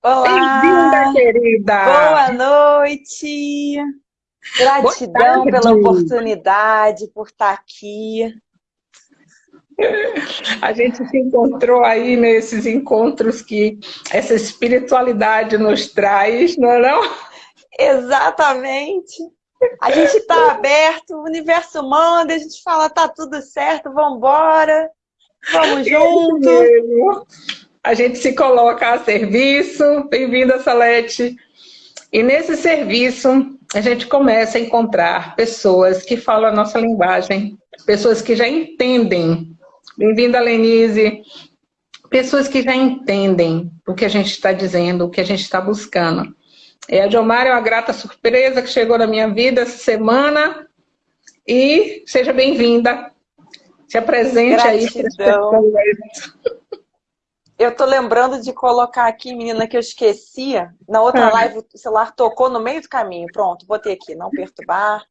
Olá! Bem-vinda, querida! Boa noite! Gratidão pela oportunidade, por estar aqui. A gente se encontrou aí nesses encontros que essa espiritualidade nos traz, não é não? Exatamente! A gente está aberto, o universo manda, a gente fala, tá tudo certo, vamos embora, vamos junto. A gente se coloca a serviço, bem-vinda Salete. E nesse serviço, a gente começa a encontrar pessoas que falam a nossa linguagem, pessoas que já entendem. Bem-vinda, Lenise. Pessoas que já entendem o que a gente está dizendo, o que a gente está buscando. É, a Diomar é uma grata surpresa que chegou na minha vida essa semana. E seja bem-vinda. Se apresente Gratidão. aí. Eu tô lembrando de colocar aqui, menina, que eu esquecia. Na outra ah. live o celular tocou no meio do caminho. Pronto, botei aqui, não perturbar.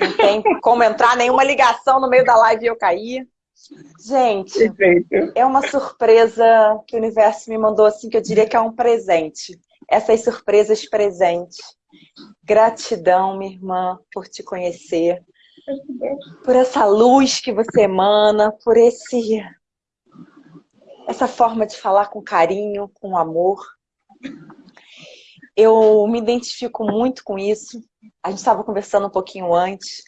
Não tem como entrar nenhuma ligação no meio da live e eu cair. Gente, Perfeito. é uma surpresa que o universo me mandou assim, que eu diria que é um presente essas surpresas presentes. Gratidão, minha irmã, por te conhecer, por essa luz que você emana, por esse essa forma de falar com carinho, com amor. Eu me identifico muito com isso. A gente estava conversando um pouquinho antes.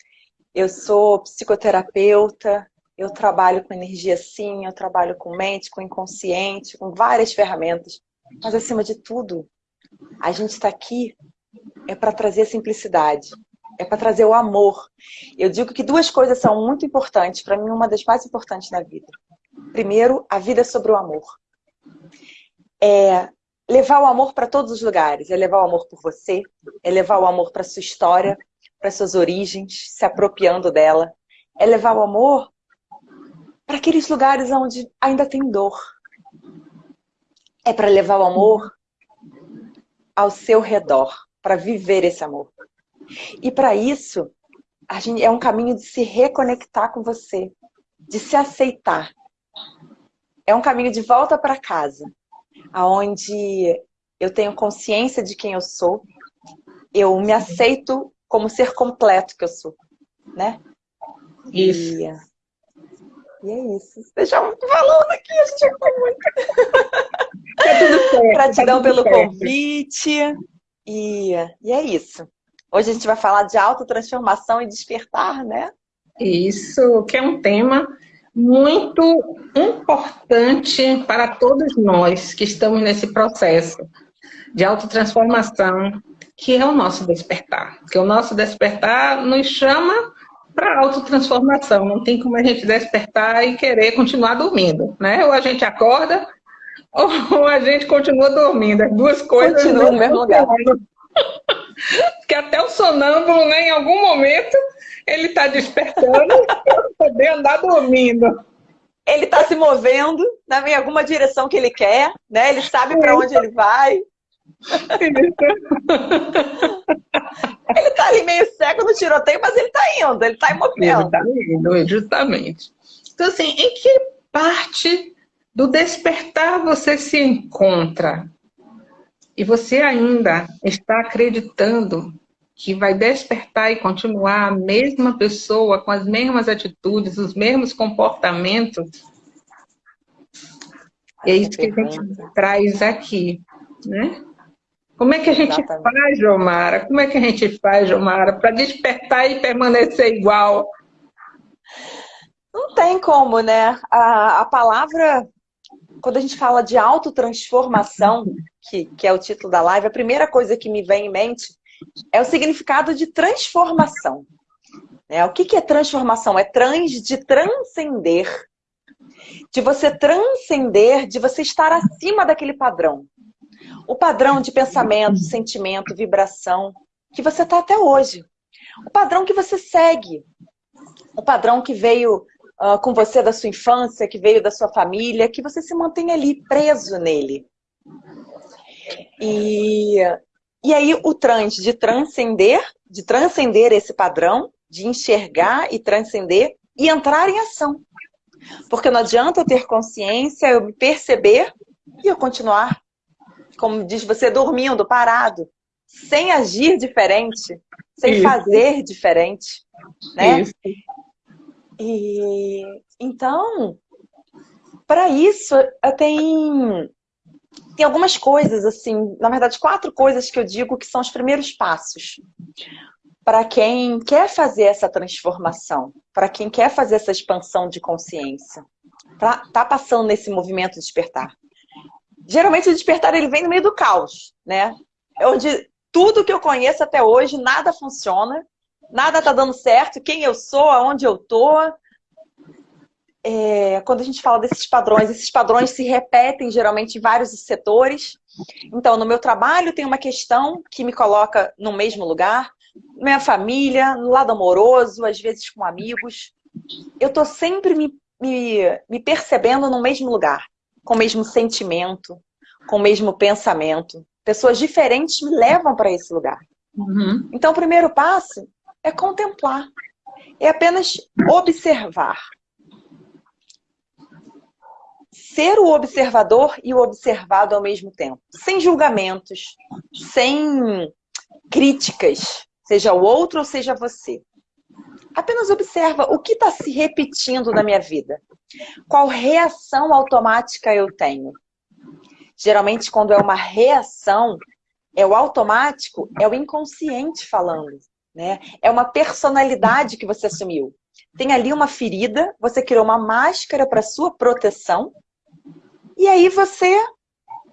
Eu sou psicoterapeuta, eu trabalho com energia sim, eu trabalho com mente, com inconsciente, com várias ferramentas. Mas acima de tudo, a gente está aqui é para trazer a simplicidade, é para trazer o amor. Eu digo que duas coisas são muito importantes, para mim uma das mais importantes na vida. Primeiro, a vida sobre o amor. É levar o amor para todos os lugares, é levar o amor por você, é levar o amor para sua história, para suas origens, se apropriando dela. É levar o amor para aqueles lugares onde ainda tem dor. É para levar o amor ao seu redor, para viver esse amor. E para isso, é um caminho de se reconectar com você, de se aceitar. É um caminho de volta para casa, aonde eu tenho consciência de quem eu sou, eu me aceito como ser completo que eu sou, né? Isso. E, e é isso. Deixa eu falando aqui, a gente muito. Tá tudo certo. Gratidão tá pelo certo. convite. E, e é isso. Hoje a gente vai falar de autotransformação e despertar, né? Isso, que é um tema muito importante para todos nós que estamos nesse processo de autotransformação, que é o nosso despertar. Que o nosso despertar nos chama para autotransformação. Não tem como a gente despertar e querer continuar dormindo, né? Ou a gente acorda ou a gente continua dormindo. As duas coisas continua no mesmo lugar. Porque até o sonâmbulo, né, em algum momento, ele está despertando para poder andar dormindo. Ele está se movendo né, em alguma direção que ele quer, né? Ele sabe para onde ele vai. ele está ali meio cego no tiroteio, mas ele está indo, ele está em movimento. Ele está indo, justamente. Então, assim, em que parte do despertar você se encontra e você ainda está acreditando que vai despertar e continuar a mesma pessoa com as mesmas atitudes, os mesmos comportamentos, é isso que a gente traz aqui, né? Como é que a gente Exatamente. faz, Jomara? Como é que a gente faz, Jomara, para despertar e permanecer igual? Não tem como, né? A, a palavra quando a gente fala de autotransformação, que, que é o título da live, a primeira coisa que me vem em mente é o significado de transformação. É, o que, que é transformação? É trans de transcender. De você transcender, de você estar acima daquele padrão. O padrão de pensamento, sentimento, vibração, que você está até hoje. O padrão que você segue. O padrão que veio uh, com você da sua infância, que veio da sua família, que você se mantenha ali preso nele. E, e aí o trans, de transcender, de transcender esse padrão, de enxergar e transcender e entrar em ação. Porque não adianta eu ter consciência, eu me perceber e eu continuar como diz você, dormindo, parado, sem agir diferente, sem Isso. fazer diferente, né? Isso. E então, para isso, eu tenho, tem algumas coisas, assim, na verdade, quatro coisas que eu digo que são os primeiros passos para quem quer fazer essa transformação, para quem quer fazer essa expansão de consciência, tá, tá passando nesse movimento de despertar. Geralmente o despertar ele vem no meio do caos, né? É onde tudo que eu conheço até hoje, nada funciona, nada tá dando certo, quem eu sou, aonde eu tô. É, quando a gente fala desses padrões, esses padrões se repetem geralmente em vários setores. Então, no meu trabalho tem uma questão que me coloca no mesmo lugar, minha família, no lado amoroso, às vezes com amigos. Eu tô sempre me, me, me percebendo no mesmo lugar, com o mesmo sentimento, com o mesmo pensamento. Pessoas diferentes me levam para esse lugar. Uhum. Então, o primeiro passo é contemplar. É apenas observar. Ser o observador e o observado ao mesmo tempo. Sem julgamentos, sem críticas, seja o outro ou seja você. Apenas observa o que está se repetindo na minha vida. Qual reação automática eu tenho? Geralmente, quando é uma reação, é o automático, é o inconsciente falando. Né? É uma personalidade que você assumiu. Tem ali uma ferida, você criou uma máscara para sua proteção, e aí você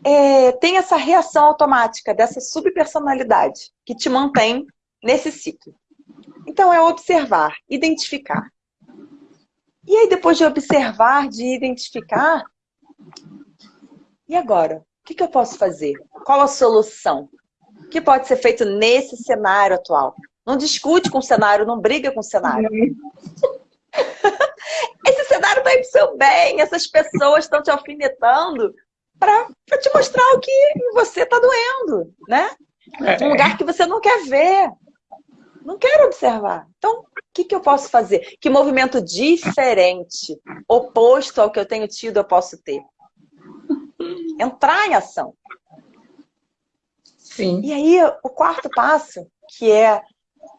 é, tem essa reação automática dessa subpersonalidade que te mantém nesse ciclo. Então, é observar, identificar. E aí, depois de observar, de identificar, e agora? O que, que eu posso fazer? Qual a solução? O que pode ser feito nesse cenário atual? Não discute com o cenário, não briga com o cenário. Esse cenário está indo seu bem, essas pessoas estão te alfinetando para te mostrar o que você está doendo, né? É. Um lugar que você não quer ver. Não quero observar. Então, o que, que eu posso fazer? Que movimento diferente, oposto ao que eu tenho tido, eu posso ter? Entrar em ação. Sim. E aí, o quarto passo, que é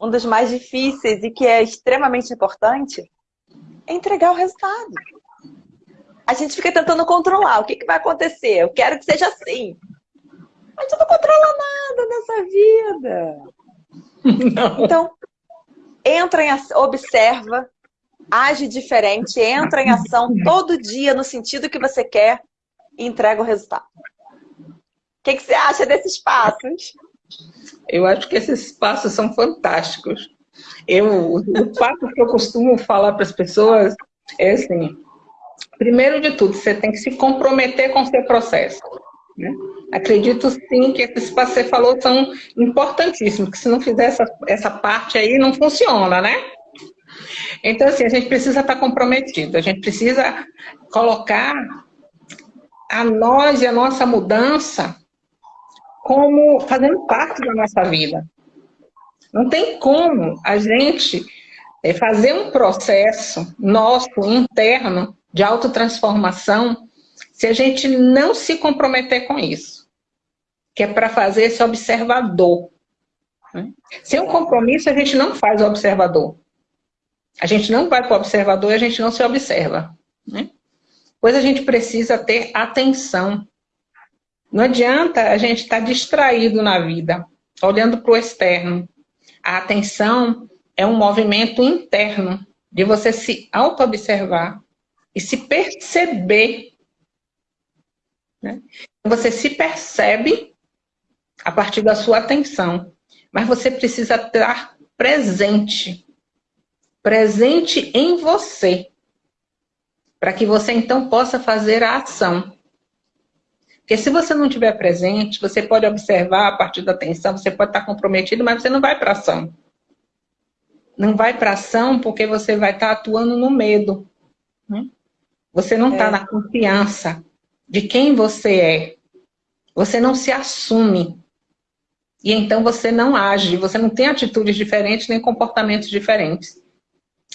um dos mais difíceis e que é extremamente importante, é entregar o resultado. A gente fica tentando controlar. O que, que vai acontecer? Eu quero que seja assim. Mas eu não controla nada nessa vida. Não. Então, entra em ação, observa, age diferente, entra em ação todo dia no sentido que você quer e entrega o resultado. O que, que você acha desses passos? Eu acho que esses passos são fantásticos. Eu, o passo que eu costumo falar para as pessoas é assim, primeiro de tudo, você tem que se comprometer com o seu processo. Né? Acredito sim que esses passos que você falou são importantíssimos, que se não fizer essa, essa parte aí, não funciona, né? Então, assim, a gente precisa estar comprometido, a gente precisa colocar a nós e a nossa mudança como fazendo parte da nossa vida. Não tem como a gente eh, fazer um processo nosso interno de autotransformação se a gente não se comprometer com isso, que é para fazer esse observador. Né? Sem um compromisso, a gente não faz o observador. A gente não vai para o observador e a gente não se observa. Né? Pois a gente precisa ter atenção. Não adianta a gente estar tá distraído na vida, olhando para o externo. A atenção é um movimento interno de você se auto-observar e se perceber né? Você se percebe a partir da sua atenção, mas você precisa estar presente. Presente em você. Para que você então possa fazer a ação. Porque se você não estiver presente, você pode observar a partir da atenção, você pode estar comprometido, mas você não vai para ação. Não vai para ação porque você vai estar atuando no medo. Né? Você não está é. na confiança de quem você é. Você não se assume. E então você não age, você não tem atitudes diferentes nem comportamentos diferentes.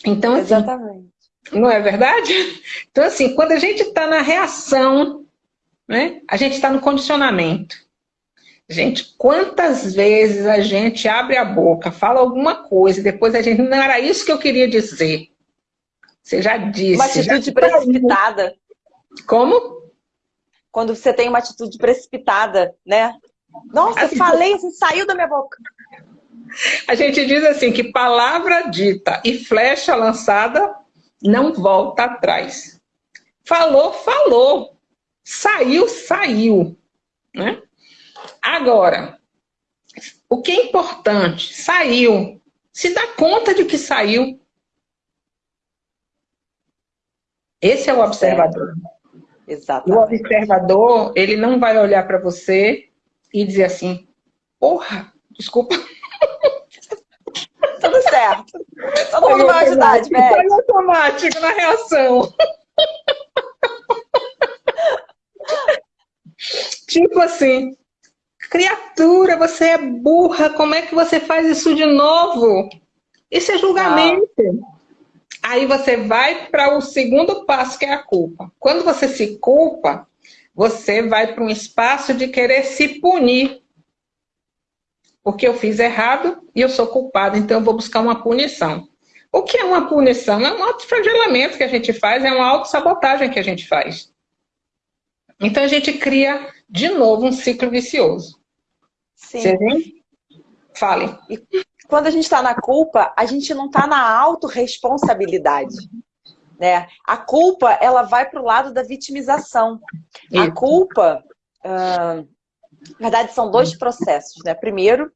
Então, assim, Exatamente. Não é verdade? Então, assim, quando a gente está na reação, né, a gente está no condicionamento. Gente, quantas vezes a gente abre a boca, fala alguma coisa, e depois a gente, não era isso que eu queria dizer. Você já disse. Uma atitude precipitada. Como? Quando você tem uma atitude precipitada, né? Nossa, assim, falei, assim, saiu da minha boca. A gente diz assim, que palavra dita e flecha lançada não volta atrás. Falou, falou. Saiu, saiu. Né? Agora, o que é importante? Saiu. Se dá conta de que saiu. Esse é o observador. Exatamente. O observador, ele não vai olhar para você e dizer assim, porra, desculpa. Tudo certo. Todo mundo vai ajudar, Foi automático na reação. tipo assim, criatura, você é burra, como é que você faz isso de novo? Isso é julgamento. Aí você vai para o segundo passo, que é a culpa. Quando você se culpa, você vai para um espaço de querer se punir. Porque eu fiz errado e eu sou culpado, então eu vou buscar uma punição. O que é uma punição? É um autoflagelamento que a gente faz, é uma autossabotagem que a gente faz. Então a gente cria, de novo, um ciclo vicioso. Sim. Você vê? Fale. E quando a gente está na culpa, a gente não está na autorresponsabilidade. Né? A culpa, ela vai para o lado da vitimização. Isso. A culpa, uh, na verdade, são dois processos. Né? Primeiro,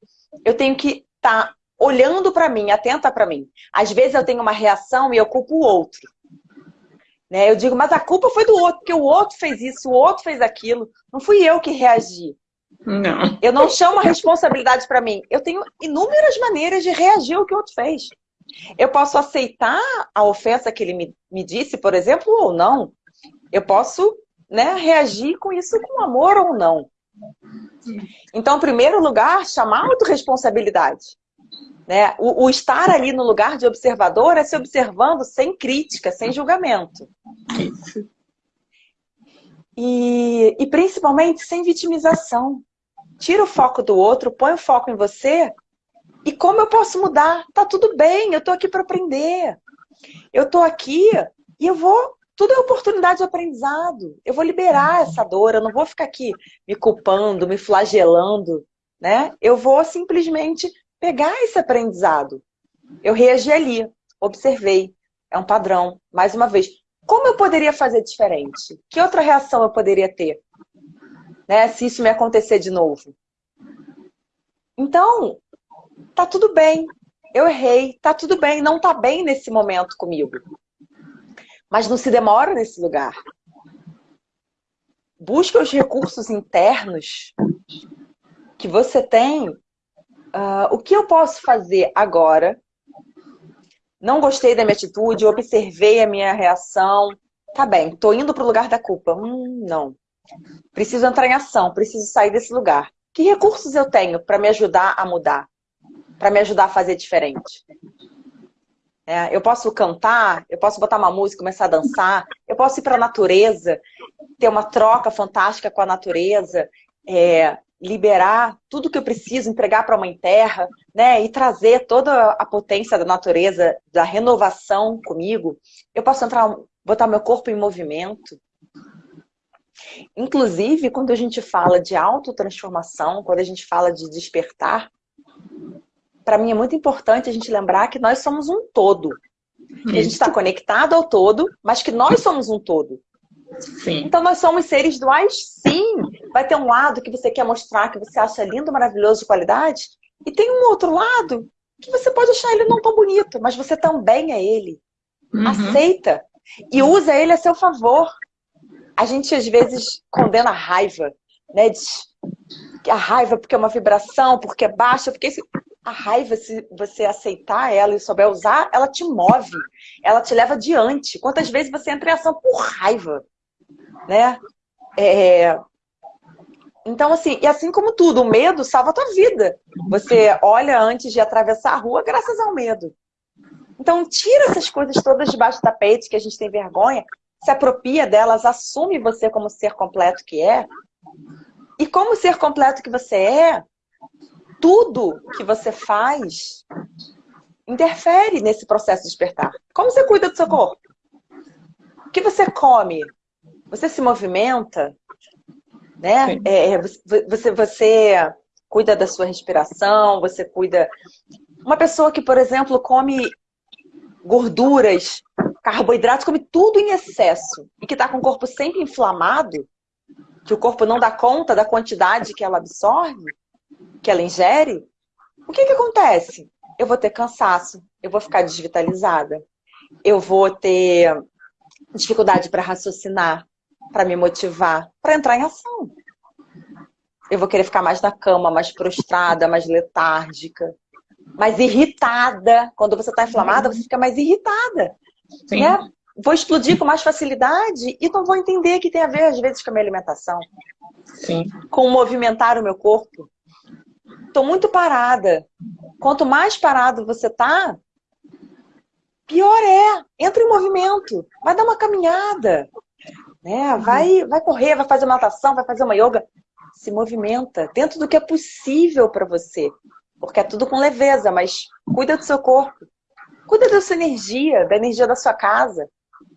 eu tenho que estar tá olhando para mim, atenta para mim. Às vezes eu tenho uma reação e eu culpo o outro. Né? Eu digo, mas a culpa foi do outro, porque o outro fez isso, o outro fez aquilo. Não fui eu que reagi. Não. Eu não chamo a responsabilidade para mim. Eu tenho inúmeras maneiras de reagir ao que o outro fez. Eu posso aceitar a ofensa que ele me, me disse, por exemplo, ou não. Eu posso né, reagir com isso com amor ou não. Então, em primeiro lugar, chamar a autorresponsabilidade. Né? O, o, estar ali no lugar de observador é se observando sem crítica, sem julgamento. E, e principalmente sem vitimização. Tira o foco do outro, põe o foco em você. E como eu posso mudar? Tá tudo bem, eu tô aqui para aprender. Eu tô aqui e eu vou tudo é oportunidade de aprendizado. Eu vou liberar essa dor, eu não vou ficar aqui me culpando, me flagelando, né? Eu vou simplesmente pegar esse aprendizado. Eu reagi ali, observei, é um padrão. Mais uma vez, como eu poderia fazer diferente? Que outra reação eu poderia ter? Né, se isso me acontecer de novo. Então, tá tudo bem. Eu errei, tá tudo bem, não tá bem nesse momento comigo. Mas não se demora nesse lugar. Busca os recursos internos que você tem. Uh, o que eu posso fazer agora? Não gostei da minha atitude, observei a minha reação. Tá bem, tô indo para o lugar da culpa. Hum, não. Preciso entrar em ação, preciso sair desse lugar. Que recursos eu tenho para me ajudar a mudar? Para me ajudar a fazer diferente? É, eu posso cantar, eu posso botar uma música, começar a dançar, eu posso ir para a natureza, ter uma troca fantástica com a natureza, é, liberar tudo que eu preciso, entregar para a Mãe Terra, né, e trazer toda a potência da natureza, da renovação comigo. Eu posso entrar, botar meu corpo em movimento. Inclusive, quando a gente fala de autotransformação, quando a gente fala de despertar, para mim é muito importante a gente lembrar que nós somos um todo. A gente está conectado ao todo, mas que nós somos um todo. Sim. Então nós somos seres duais, sim. Vai ter um lado que você quer mostrar que você acha lindo, maravilhoso, de qualidade, e tem um outro lado que você pode achar ele não tão bonito, mas você também é ele. Uhum. Aceita e usa ele a seu favor. A gente às vezes condena a raiva, né? Diz a raiva porque é uma vibração, porque é baixa, porque a raiva, se você aceitar ela e souber usar, ela te move, ela te leva adiante. Quantas vezes você entra em ação por raiva, né? É... Então, assim, e assim como tudo, o medo salva a tua vida. Você olha antes de atravessar a rua graças ao medo. Então, tira essas coisas todas debaixo do tapete que a gente tem vergonha, se apropria delas, assume você como ser completo que é, E como ser completo que você é, tudo que você faz interfere nesse processo de despertar. Como você cuida do seu corpo? O que você come? Você se movimenta? Né? É, é você, você cuida da sua respiração, você cuida... Uma pessoa que, por exemplo, come gorduras, carboidratos, come tudo em excesso e que está com o corpo sempre inflamado, que o corpo não dá conta da quantidade que ela absorve, que ela ingere, o que, que acontece? Eu vou ter cansaço, eu vou ficar desvitalizada, eu vou ter dificuldade para raciocinar, para me motivar, para entrar em ação. Eu vou querer ficar mais na cama, mais prostrada, mais letárgica, mais irritada. Quando você está inflamada, você fica mais irritada. Sim. Né? Vou explodir com mais facilidade e não vou entender que tem a ver, às vezes, com a minha alimentação. Sim. Com movimentar o meu corpo. Estou muito parada. Quanto mais parado você tá, pior é. Entra em movimento. Vai dar uma caminhada. Né? Vai, vai correr, vai fazer uma natação, vai fazer uma yoga. Se movimenta dentro do que é possível para você. Porque é tudo com leveza, mas cuida do seu corpo. Cuida da sua energia, da energia da sua casa.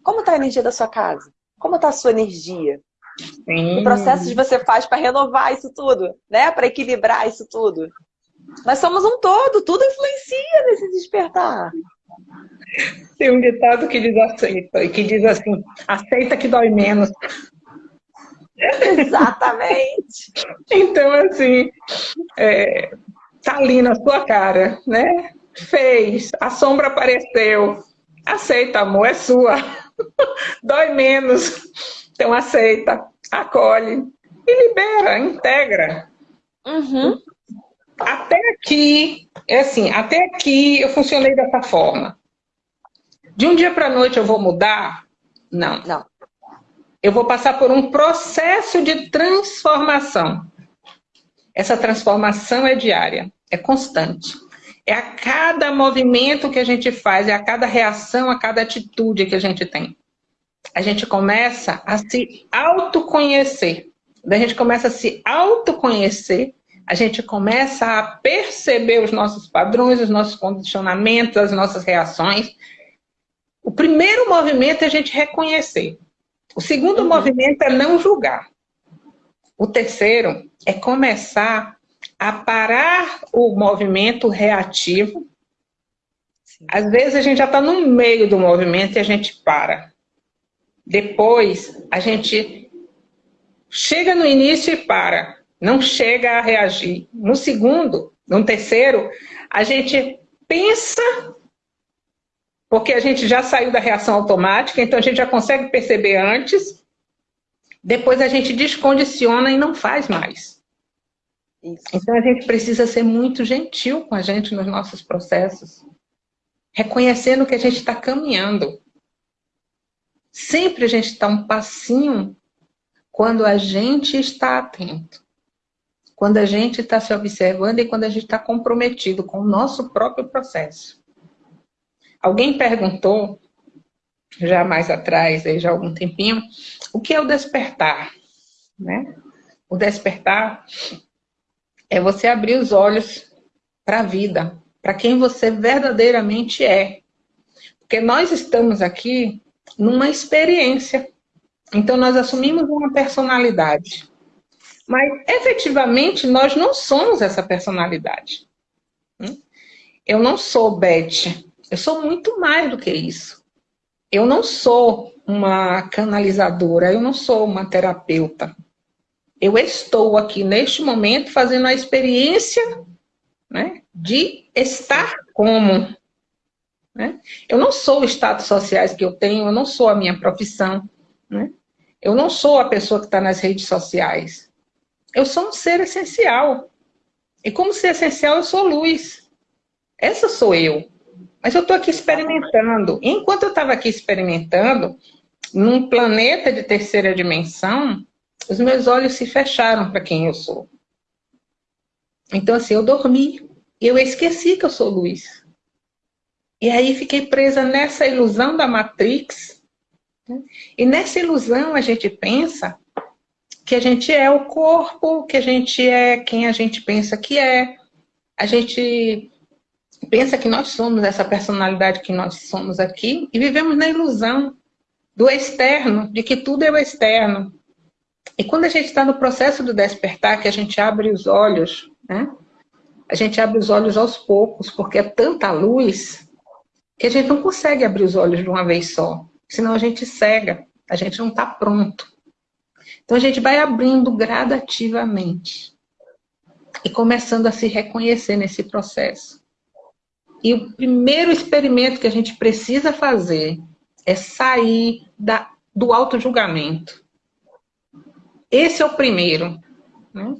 Como está a energia da sua casa? Como está a sua energia? Sim. Que processos você faz para renovar isso tudo, né? Para equilibrar isso tudo. Nós somos um todo, tudo influencia nesse despertar. Tem um ditado que diz assim, que diz assim, aceita que dói menos. Exatamente. então, assim, é, tá ali na sua cara, né? Fez, a sombra apareceu. Aceita, amor, é sua. dói menos. Então aceita, acolhe e libera, integra. Uhum. Até aqui, é assim, até aqui eu funcionei dessa forma. De um dia para a noite eu vou mudar? Não. Não. Eu vou passar por um processo de transformação. Essa transformação é diária, é constante. É a cada movimento que a gente faz, é a cada reação, a cada atitude que a gente tem. A gente começa a se autoconhecer. a gente começa a se autoconhecer, a gente começa a perceber os nossos padrões, os nossos condicionamentos, as nossas reações. O primeiro movimento é a gente reconhecer. O segundo uhum. movimento é não julgar. O terceiro é começar a parar o movimento reativo. Sim. Às vezes a gente já está no meio do movimento e a gente para. Depois a gente chega no início e para. Não chega a reagir. No segundo, no terceiro, a gente pensa porque a gente já saiu da reação automática, então a gente já consegue perceber antes, depois a gente descondiciona e não faz mais. Isso. Então a gente precisa ser muito gentil com a gente nos nossos processos, reconhecendo que a gente está caminhando. Sempre a gente está um passinho quando a gente está atento, quando a gente está se observando e quando a gente está comprometido com o nosso próprio processo. Alguém perguntou, já mais atrás, já há algum tempinho, o que é o despertar? Né? O despertar é você abrir os olhos para a vida, para quem você verdadeiramente é. Porque nós estamos aqui numa experiência. Então, nós assumimos uma personalidade. Mas, efetivamente, nós não somos essa personalidade. Eu não sou Beth, eu sou muito mais do que isso. Eu não sou uma canalizadora, eu não sou uma terapeuta. Eu estou aqui neste momento fazendo a experiência né, de estar como. Né? Eu não sou os status sociais que eu tenho, eu não sou a minha profissão. Né? Eu não sou a pessoa que está nas redes sociais. Eu sou um ser essencial. E como ser essencial, eu sou luz. Essa sou eu. Mas eu estou aqui experimentando. Enquanto eu estava aqui experimentando, num planeta de terceira dimensão, os meus olhos se fecharam para quem eu sou. Então, assim, eu dormi. Eu esqueci que eu sou luz. E aí fiquei presa nessa ilusão da Matrix. Né? E nessa ilusão a gente pensa que a gente é o corpo, que a gente é quem a gente pensa que é. A gente pensa que nós somos essa personalidade que nós somos aqui e vivemos na ilusão do externo, de que tudo é o externo. E quando a gente está no processo do despertar, que a gente abre os olhos, né? A gente abre os olhos aos poucos, porque é tanta luz que a gente não consegue abrir os olhos de uma vez só. Senão a gente cega, a gente não está pronto. Então a gente vai abrindo gradativamente e começando a se reconhecer nesse processo. E o primeiro experimento que a gente precisa fazer é sair da, do auto-julgamento. Esse é o primeiro. Né?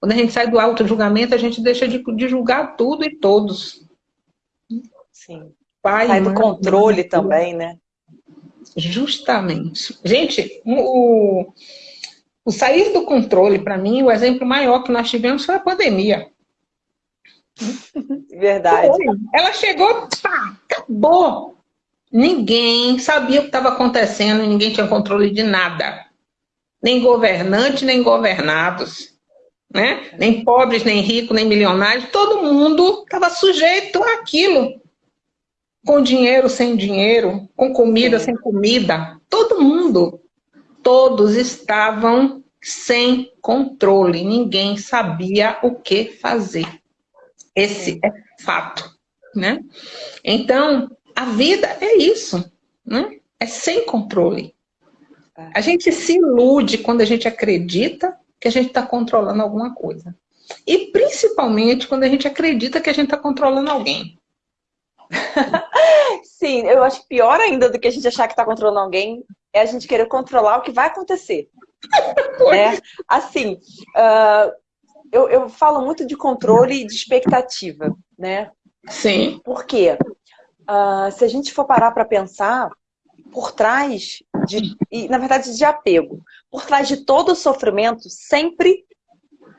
Quando a gente sai do auto-julgamento, a gente deixa de, de, julgar tudo e todos. Sim. Pai, sai do controle mãe, também, né? Justamente. Gente, o, o sair do controle, para mim, o exemplo maior que nós tivemos foi a pandemia. Verdade. Ela chegou, pá, acabou. Ninguém sabia o que estava acontecendo, ninguém tinha controle de nada. Nem governante, nem governados. Né? Nem pobres, nem ricos, nem milionários. Todo mundo estava sujeito àquilo. Com dinheiro, sem dinheiro, com comida, Sim. sem comida. Todo mundo. Todos estavam sem controle. Ninguém sabia o que fazer. Esse é fato. Né? Então, a vida é isso, né? É sem controle. A gente se ilude quando a gente acredita que a gente está controlando alguma coisa. E principalmente quando a gente acredita que a gente está controlando alguém. Sim, eu acho pior ainda do que a gente achar que está controlando alguém é a gente querer controlar o que vai acontecer. né? Assim, uh, eu, eu falo muito de controle e de expectativa, né? Sim. Por quê? uh, se a gente for parar para pensar, por trás de, e, na verdade, de apego, por trás de todo o sofrimento, sempre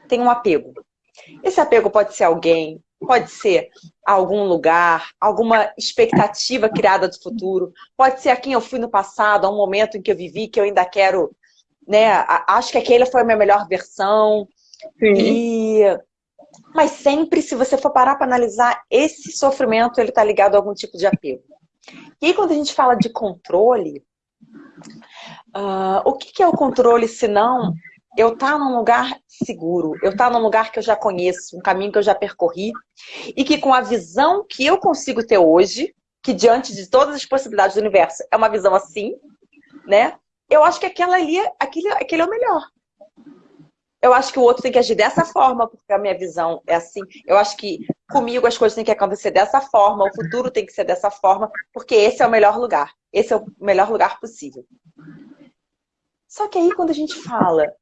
tem um apego. Esse apego pode ser alguém, pode ser algum lugar, alguma expectativa criada do futuro, pode ser a quem eu fui no passado, a um momento em que eu vivi, que eu ainda quero, né, acho que aquele foi a minha melhor versão. Sim. E mas sempre, se você for parar para analisar, esse sofrimento ele está ligado a algum tipo de apego. E aí, quando a gente fala de controle, uh, o que, que, é o controle se não eu estar tá num lugar seguro, eu estar tá num lugar que eu já conheço, um caminho que eu já percorri, e que com a visão que eu consigo ter hoje, que diante de todas as possibilidades do universo é uma visão assim, né? Eu acho que aquela ali, aquele, aquele é o melhor eu acho que o outro tem que agir dessa forma, porque a minha visão é assim. Eu acho que comigo as coisas têm que acontecer dessa forma, o futuro tem que ser dessa forma, porque esse é o melhor lugar. Esse é o melhor lugar possível. Só que aí quando a gente fala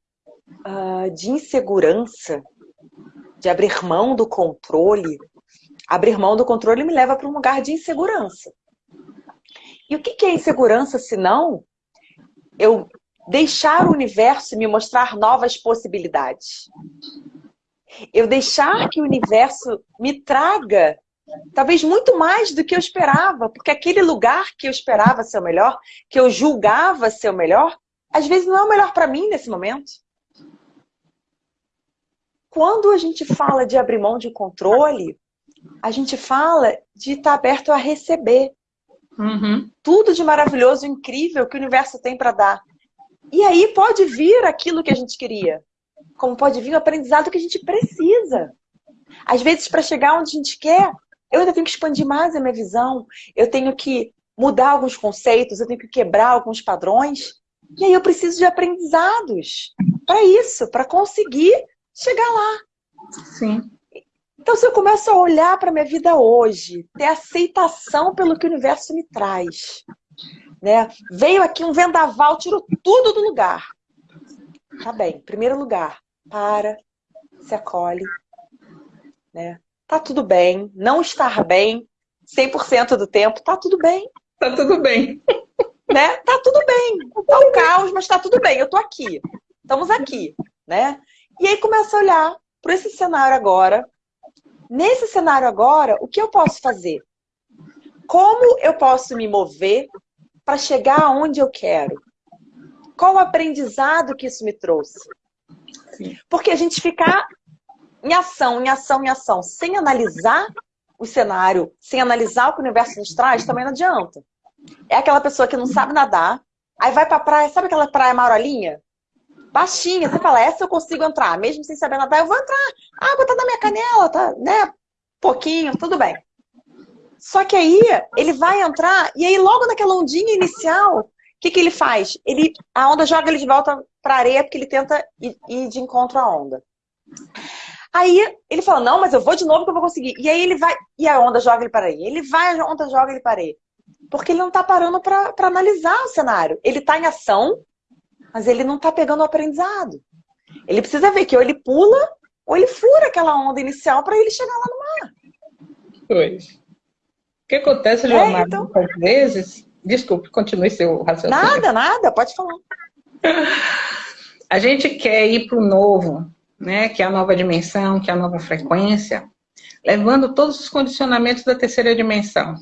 uh, de insegurança, de abrir mão do controle, abrir mão do controle me leva para um lugar de insegurança. E o que é insegurança se não eu deixar o universo me mostrar novas possibilidades. Eu deixar que o universo me traga talvez muito mais do que eu esperava, porque aquele lugar que eu esperava ser o melhor, que eu julgava ser o melhor, às vezes não é o melhor para mim nesse momento. Quando a gente fala de abrir mão de controle, a gente fala de estar aberto a receber. Uhum. Tudo de maravilhoso, incrível que o universo tem para dar. E aí pode vir aquilo que a gente queria. Como pode vir o aprendizado que a gente precisa. Às vezes, para chegar onde a gente quer, eu ainda tenho que expandir mais a minha visão. Eu tenho que mudar alguns conceitos, eu tenho que quebrar alguns padrões. E aí eu preciso de aprendizados para isso, para conseguir chegar lá. Sim. Então, se eu começo a olhar para a minha vida hoje, ter aceitação pelo que o universo me traz, né? Veio aqui um vendaval, tirou tudo do lugar. Tá bem, primeiro lugar, para, se acolhe, né? Tá tudo bem, não estar bem 100% do tempo, tá tudo bem. Tá tudo bem. Né? Tá tudo bem. Tá um caos, mas tá tudo bem, eu tô aqui. Estamos aqui, né? E aí começa a olhar para esse cenário agora. Nesse cenário agora, o que eu posso fazer? Como eu posso me mover para chegar aonde eu quero? Qual o aprendizado que isso me trouxe? Porque a gente ficar em ação, em ação, em ação, sem analisar o cenário, sem analisar o que o universo nos traz, também não adianta. É aquela pessoa que não sabe nadar, aí vai pra praia, sabe aquela praia marolinha? Baixinha, você fala, essa eu consigo entrar, mesmo sem saber nadar, eu vou entrar. A água tá na minha canela, tá, né? Pouquinho, tudo bem. Só que aí ele vai entrar, e aí logo naquela ondinha inicial, o que, que ele faz? Ele, a onda joga ele de volta para areia porque ele tenta ir, ir, de encontro à onda. Aí ele fala, não, mas eu vou de novo que eu vou conseguir. E aí ele vai, e a onda joga ele para areia. Ele vai, a onda joga ele para areia. Porque ele não está parando para analisar o cenário. Ele está em ação, mas ele não está pegando o aprendizado. Ele precisa ver que ou ele pula, ou ele fura aquela onda inicial para ele chegar lá no mar. Pois. O que acontece, Joana, é, então... às vezes... Desculpe, continue seu raciocínio. Nada, nada, pode falar. A gente quer ir para o novo, né, que é a nova dimensão, que é a nova frequência, levando todos os condicionamentos da terceira dimensão.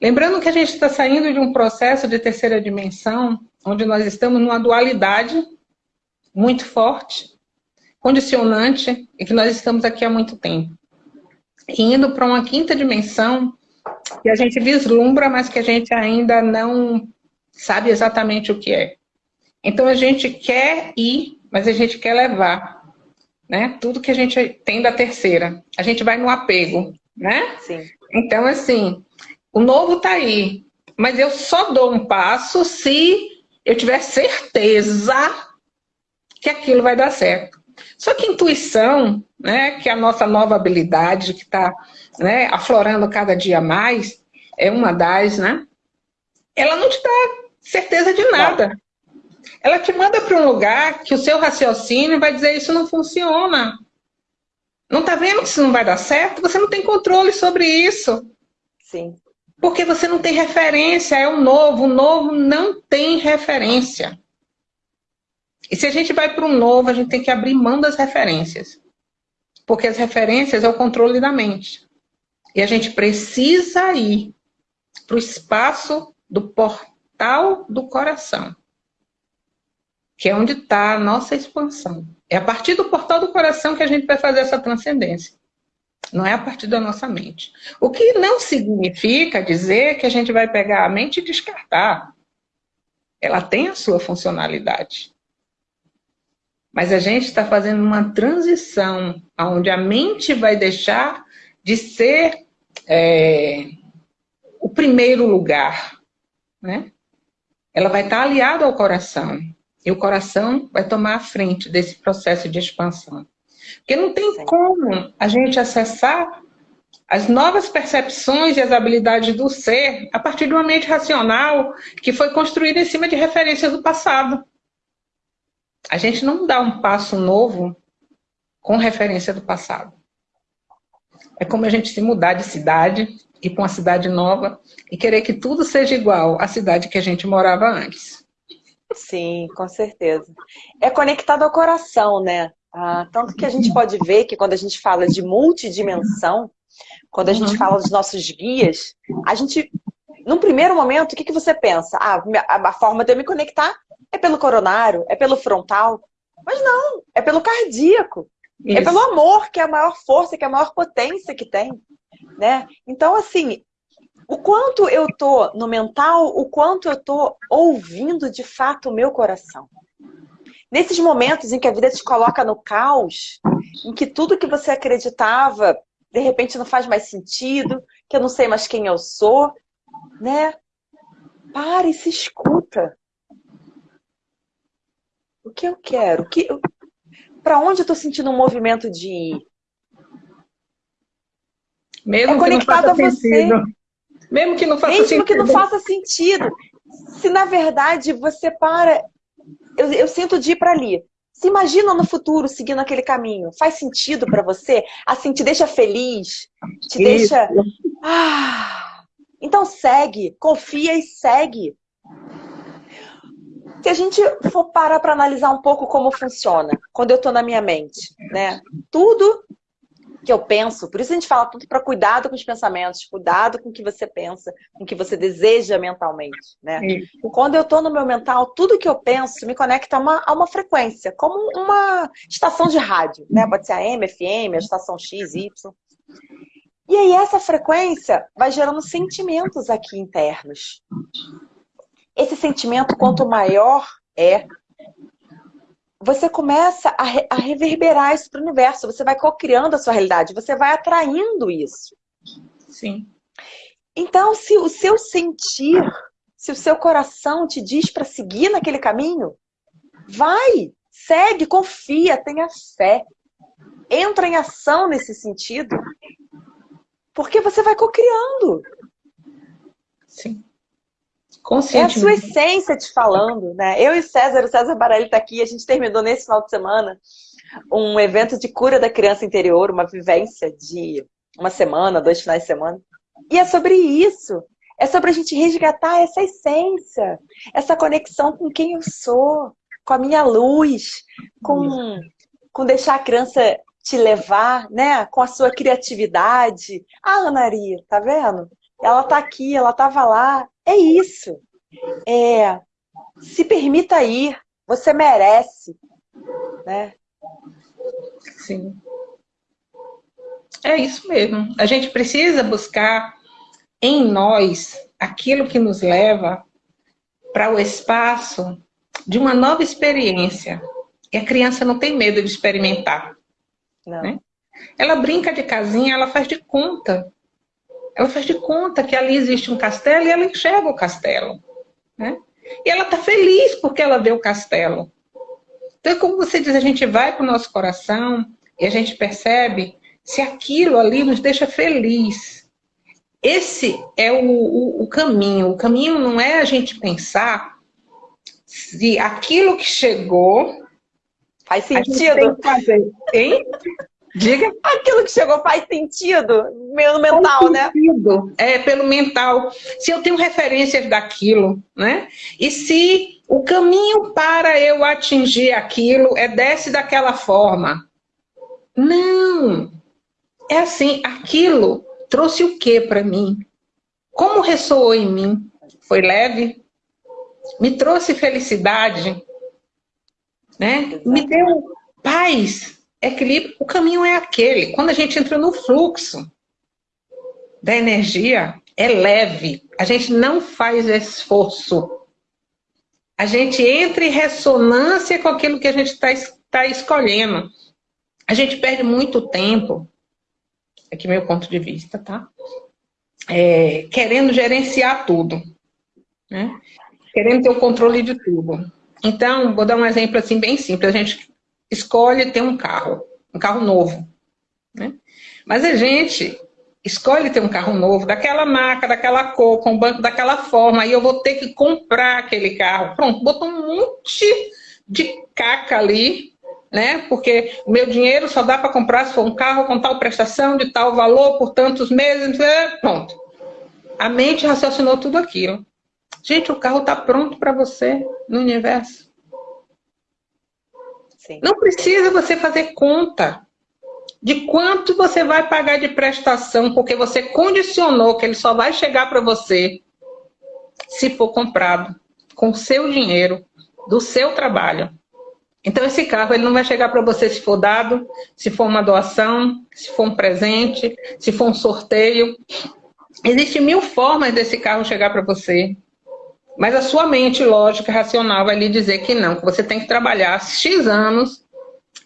Lembrando que a gente está saindo de um processo de terceira dimensão, onde nós estamos numa dualidade muito forte, condicionante, e que nós estamos aqui há muito tempo. E indo para uma quinta dimensão, que a gente vislumbra, mas que a gente ainda não sabe exatamente o que é. Então a gente quer ir, mas a gente quer levar, né? Tudo que a gente tem da terceira. A gente vai no apego, né? Sim. Então, assim, o novo tá aí, mas eu só dou um passo se eu tiver certeza que aquilo vai dar certo. Só que intuição, né, que é a nossa nova habilidade que está né, aflorando cada dia mais, é uma das, né? Ela não te dá certeza de nada. Ela te manda para um lugar que o seu raciocínio vai dizer isso não funciona. Não está vendo que isso não vai dar certo? Você não tem controle sobre isso. Sim. Porque você não tem referência, é o novo. O novo não tem referência. E se a gente vai para um novo, a gente tem que abrir mão das referências. Porque as referências é o controle da mente. E a gente precisa ir para o espaço do portal do coração. Que é onde está a nossa expansão. É a partir do portal do coração que a gente vai fazer essa transcendência. Não é a partir da nossa mente. O que não significa dizer que a gente vai pegar a mente e descartar. Ela tem a sua funcionalidade. Mas a gente está fazendo uma transição onde a mente vai deixar de ser é, o primeiro lugar. Né? Ela vai estar tá aliada ao coração. E o coração vai tomar a frente desse processo de expansão. Porque não tem Sim. como a gente acessar as novas percepções e as habilidades do ser a partir de uma mente racional que foi construída em cima de referências do passado. A gente não dá um passo novo com referência do passado. É como a gente se mudar de cidade, ir para uma cidade nova e querer que tudo seja igual à cidade que a gente morava antes. Sim, com certeza. É conectado ao coração, né? Ah, tanto que a gente pode ver que quando a gente fala de multidimensão, quando a gente uhum. fala dos nossos guias, a gente, num primeiro momento, o que, que você pensa? Ah, a forma de eu me conectar é pelo coronário? É pelo frontal? Mas não, é pelo cardíaco. Isso. É pelo amor, que é a maior força, que é a maior potência que tem. Né? Então, assim, o quanto eu tô no mental, o quanto eu tô ouvindo de fato o meu coração. Nesses momentos em que a vida te coloca no caos, em que tudo que você acreditava, de repente não faz mais sentido, que eu não sei mais quem eu sou, né? Pare e se escuta o que eu quero, que para onde eu estou sentindo um movimento de ir. Mesmo é conectado a você. Sentido. Mesmo que não faça Mesmo sentido. que não faça sentido. Se na verdade você para. Eu, eu sinto de ir para ali. Se imagina no futuro seguindo aquele caminho. Faz sentido para você? Assim, te deixa feliz? Te Isso. deixa. Ah! Então segue, confia e segue se a gente for parar para analisar um pouco como funciona, quando eu estou na minha mente, né? Tudo que eu penso. Por isso a gente fala tudo para cuidado com os pensamentos, cuidado com o que você pensa, com o que você deseja mentalmente, né? Isso. Quando eu estou no meu mental, tudo que eu penso me conecta a uma, a uma frequência, como uma estação de rádio, né? Pode ser a M, FM, a estação X, Y. E aí essa frequência vai gerando sentimentos aqui internos. Esse sentimento, quanto maior é, você começa a, re a reverberar isso para o universo. Você vai co-criando a sua realidade, você vai atraindo isso. Sim. Então, se o seu sentir, se o seu coração te diz para seguir naquele caminho, vai, segue, confia, tenha fé. Entra em ação nesse sentido, porque você vai co-criando. Sim. É a sua essência te falando, né? Eu e César, o César Barelli está aqui, a gente terminou nesse final de semana um evento de cura da criança interior, uma vivência de uma semana, dois finais de semana. E é sobre isso. É sobre a gente resgatar essa essência, essa conexão com quem eu sou, com a minha luz, com, com deixar a criança te levar, né? Com a sua criatividade. Ah, Ana Maria, tá vendo? Ela tá aqui, ela tava lá, é isso. É, se permita ir. Você merece. Né? Sim. É isso mesmo. A gente precisa buscar em nós aquilo que nos leva para o espaço de uma nova experiência. E a criança não tem medo de experimentar. Né? Ela brinca de casinha, ela faz de conta ela faz de conta que ali existe um castelo e ela enxerga o castelo. Né? E ela está feliz porque ela vê o castelo. Então, é como você diz, a gente vai para o nosso coração e a gente percebe se aquilo ali nos deixa feliz. Esse é o, o, o caminho. O caminho não é a gente pensar se aquilo que chegou faz sentido. fazer, hein? Diga. Aquilo que chegou faz sentido, pelo mental, faz né? sentido. É, pelo mental. Se eu tenho referências daquilo, né? E se o caminho para eu atingir aquilo é desce daquela forma. Não. É assim, aquilo trouxe o que para mim? Como ressoou em mim? Foi leve? Me trouxe felicidade? Né? Me deu paz? O caminho é aquele. Quando a gente entra no fluxo da energia, é leve. A gente não faz esforço. A gente entra em ressonância com aquilo que a gente está tá escolhendo. A gente perde muito tempo, aqui meu ponto de vista, tá? É, querendo gerenciar tudo. Né? Querendo ter o controle de tudo. Então, vou dar um exemplo assim bem simples. A gente escolhe ter um carro, um carro novo. Né? Mas a gente escolhe ter um carro novo, daquela marca, daquela cor, com o banco daquela forma, aí eu vou ter que comprar aquele carro. Pronto, botou um monte de caca ali, né? Porque o meu dinheiro só dá para comprar se for um carro com tal prestação, de tal valor, por tantos meses, né? pronto. A mente raciocinou tudo aquilo. Gente, o carro está pronto para você no universo. Não precisa você fazer conta de quanto você vai pagar de prestação, porque você condicionou que ele só vai chegar para você se for comprado com seu dinheiro, do seu trabalho. Então esse carro ele não vai chegar para você se for dado, se for uma doação, se for um presente, se for um sorteio. Existem mil formas desse carro chegar para você. Mas a sua mente lógica, racional, vai lhe dizer que não, que você tem que trabalhar X anos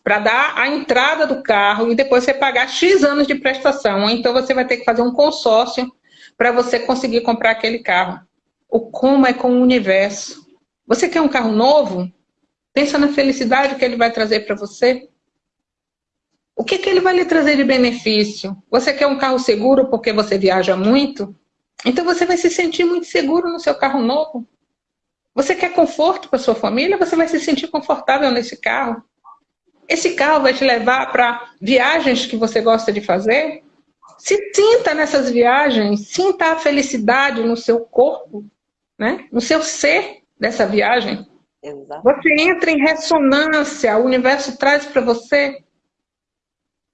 para dar a entrada do carro e depois você pagar X anos de prestação. Então você vai ter que fazer um consórcio para você conseguir comprar aquele carro. O como é com o universo. Você quer um carro novo? Pensa na felicidade que ele vai trazer para você. O que, que ele vai lhe trazer de benefício? Você quer um carro seguro porque você viaja muito? Então você vai se sentir muito seguro no seu carro novo. Você quer conforto para sua família? Você vai se sentir confortável nesse carro. Esse carro vai te levar para viagens que você gosta de fazer. Se sinta nessas viagens, sinta a felicidade no seu corpo, né? no seu ser dessa viagem. Exato. Você entra em ressonância, o universo traz para você.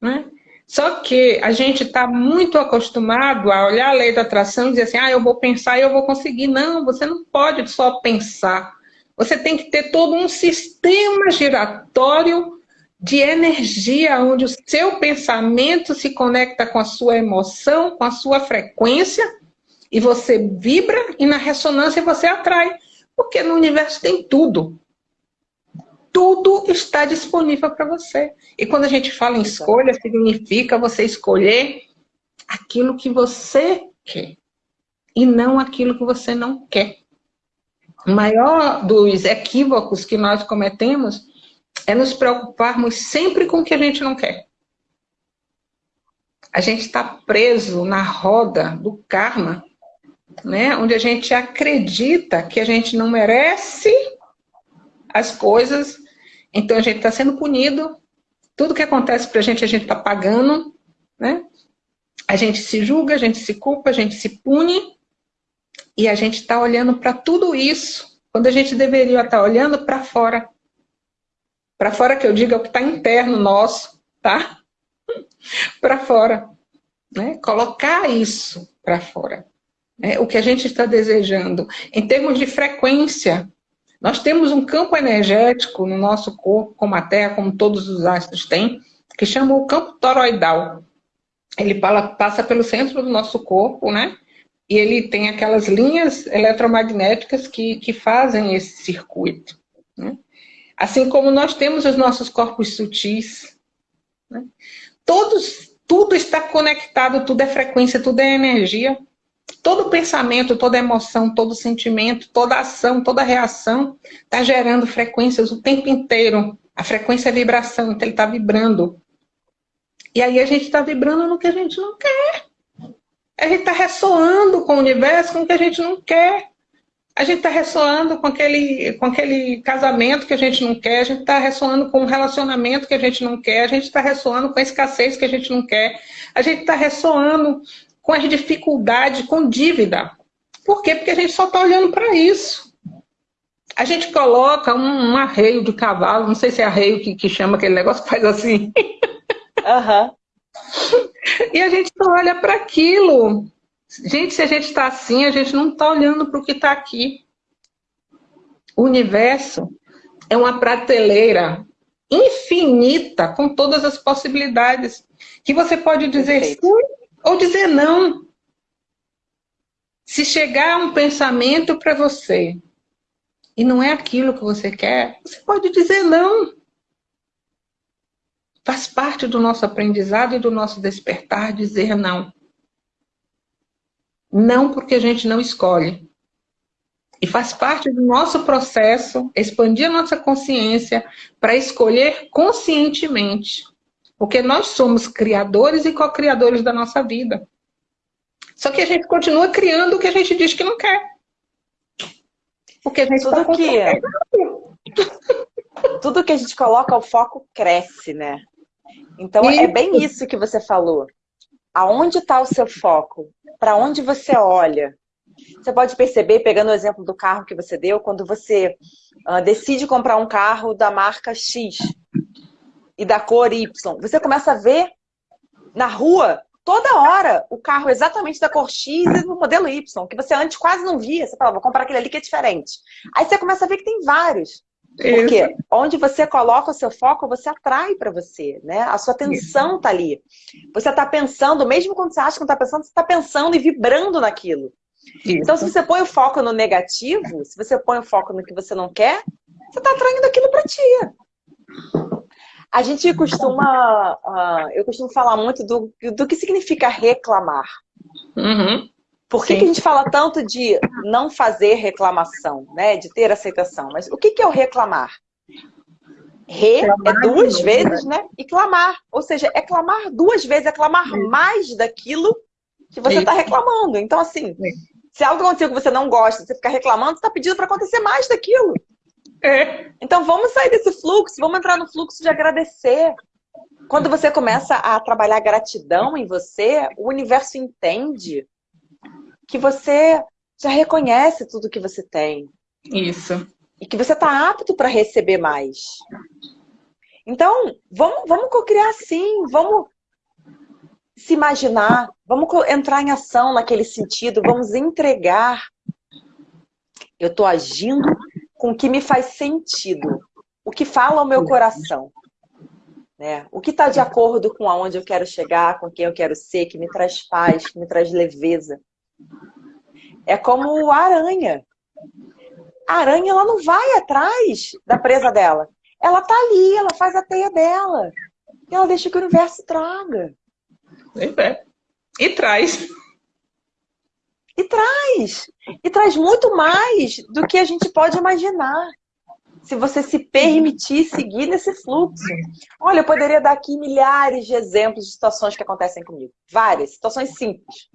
Né? Só que a gente está muito acostumado a olhar a lei da atração e dizer assim, ah, eu vou pensar e eu vou conseguir. Não, você não pode só pensar. Você tem que ter todo um sistema giratório de energia, onde o seu pensamento se conecta com a sua emoção, com a sua frequência, e você vibra, e na ressonância você atrai. Porque no universo tem tudo tudo está disponível para você. E quando a gente fala em escolha, significa você escolher aquilo que você quer e não aquilo que você não quer. O maior dos equívocos que nós cometemos é nos preocuparmos sempre com o que a gente não quer. A gente está preso na roda do karma, né? onde a gente acredita que a gente não merece as coisas então a gente está sendo punido, tudo que acontece para a gente, a gente está pagando, né? A gente se julga, a gente se culpa, a gente se pune, e a gente está olhando para tudo isso, quando a gente deveria estar tá olhando para fora. Para fora que eu digo é o que está interno nosso, tá? para fora. Né? Colocar isso para fora. Né? O que a gente está desejando. Em termos de frequência, nós temos um campo energético no nosso corpo, como a Terra, como todos os astros têm, que chama o campo toroidal. Ele passa pelo centro do nosso corpo, né? E ele tem aquelas linhas eletromagnéticas que, que fazem esse circuito. Né? Assim como nós temos os nossos corpos sutis. Né? Todos, tudo está conectado, tudo é frequência, tudo é energia. Todo pensamento, toda emoção, todo sentimento, toda ação, toda reação está gerando frequências o tempo inteiro. A frequência é vibração, então ele está vibrando. E aí a gente está vibrando no que a gente não quer. A gente está ressoando com o universo com o que a gente não quer. A gente está ressoando com aquele, com aquele casamento que a gente não quer, a gente está ressoando com um relacionamento que a gente não quer, a gente está ressoando com a escassez que a gente não quer, a gente está ressoando com as dificuldades, com dívida. Por quê? Porque a gente só está olhando para isso. A gente coloca um, um, arreio de cavalo, não sei se é arreio que, que chama aquele negócio que faz assim. Uhum. e a gente só olha para aquilo. Gente, se a gente está assim, a gente não está olhando para o que está aqui. O universo é uma prateleira infinita com todas as possibilidades que você pode dizer Perfeito. sim ou dizer não. Se chegar um pensamento para você e não é aquilo que você quer, você pode dizer não. Faz parte do nosso aprendizado e do nosso despertar dizer não. Não porque a gente não escolhe. E faz parte do nosso processo expandir a nossa consciência para escolher conscientemente porque nós somos criadores e co-criadores da nossa vida. Só que a gente continua criando o que a gente diz que não quer. Porque a gente tudo tá que é. tudo que a gente coloca o foco cresce, né? Então isso. é bem isso que você falou. Aonde está o seu foco? Para onde você olha? Você pode perceber, pegando o exemplo do carro que você deu, quando você uh, decide comprar um carro da marca X, e da cor Y. Você começa a ver na rua toda hora o carro exatamente da cor X e do modelo Y, que você antes quase não via. Você fala, vou comprar aquele ali que é diferente. Aí você começa a ver que tem vários. Porque Isso. onde você coloca o seu foco, você atrai para você, né? A sua atenção está ali. Você está pensando, mesmo quando você acha que não está pensando, você está pensando e vibrando naquilo. Isso. Então, se você põe o foco no negativo, se você põe o foco no que você não quer, você está atraindo aquilo para ti. A gente costuma, uh, eu costumo falar muito do, do que significa reclamar. Uhum. Por que, que, a gente fala tanto de não fazer reclamação, né? De ter aceitação? Mas o que, que é o reclamar? Re é duas vezes, né? E clamar. Ou seja, é clamar duas vezes, é clamar mais daquilo que você está reclamando. Então, assim, se algo aconteceu que você não gosta, você ficar reclamando, você está pedindo para acontecer mais daquilo. É. Então vamos sair desse fluxo, vamos entrar no fluxo de agradecer. Quando você começa a trabalhar gratidão em você, o universo entende que você já reconhece tudo que você tem. Isso. E que você está apto para receber mais. Então, vamos, vamos co-criar sim, vamos se imaginar, vamos entrar em ação naquele sentido, vamos entregar. Eu estou agindo com o que me faz sentido, o que fala o meu coração. Né? O que está de acordo com aonde eu quero chegar, com quem eu quero ser, que me traz paz, que me traz leveza. É como a aranha. A aranha ela não vai atrás da presa dela. Ela tá ali, ela faz a teia dela. E ela deixa que o universo traga. É. E traz. E traz. E traz muito mais do que a gente pode imaginar. Se você se permitir seguir nesse fluxo. Olha, eu poderia dar aqui milhares de exemplos de situações que acontecem comigo. Várias, situações simples.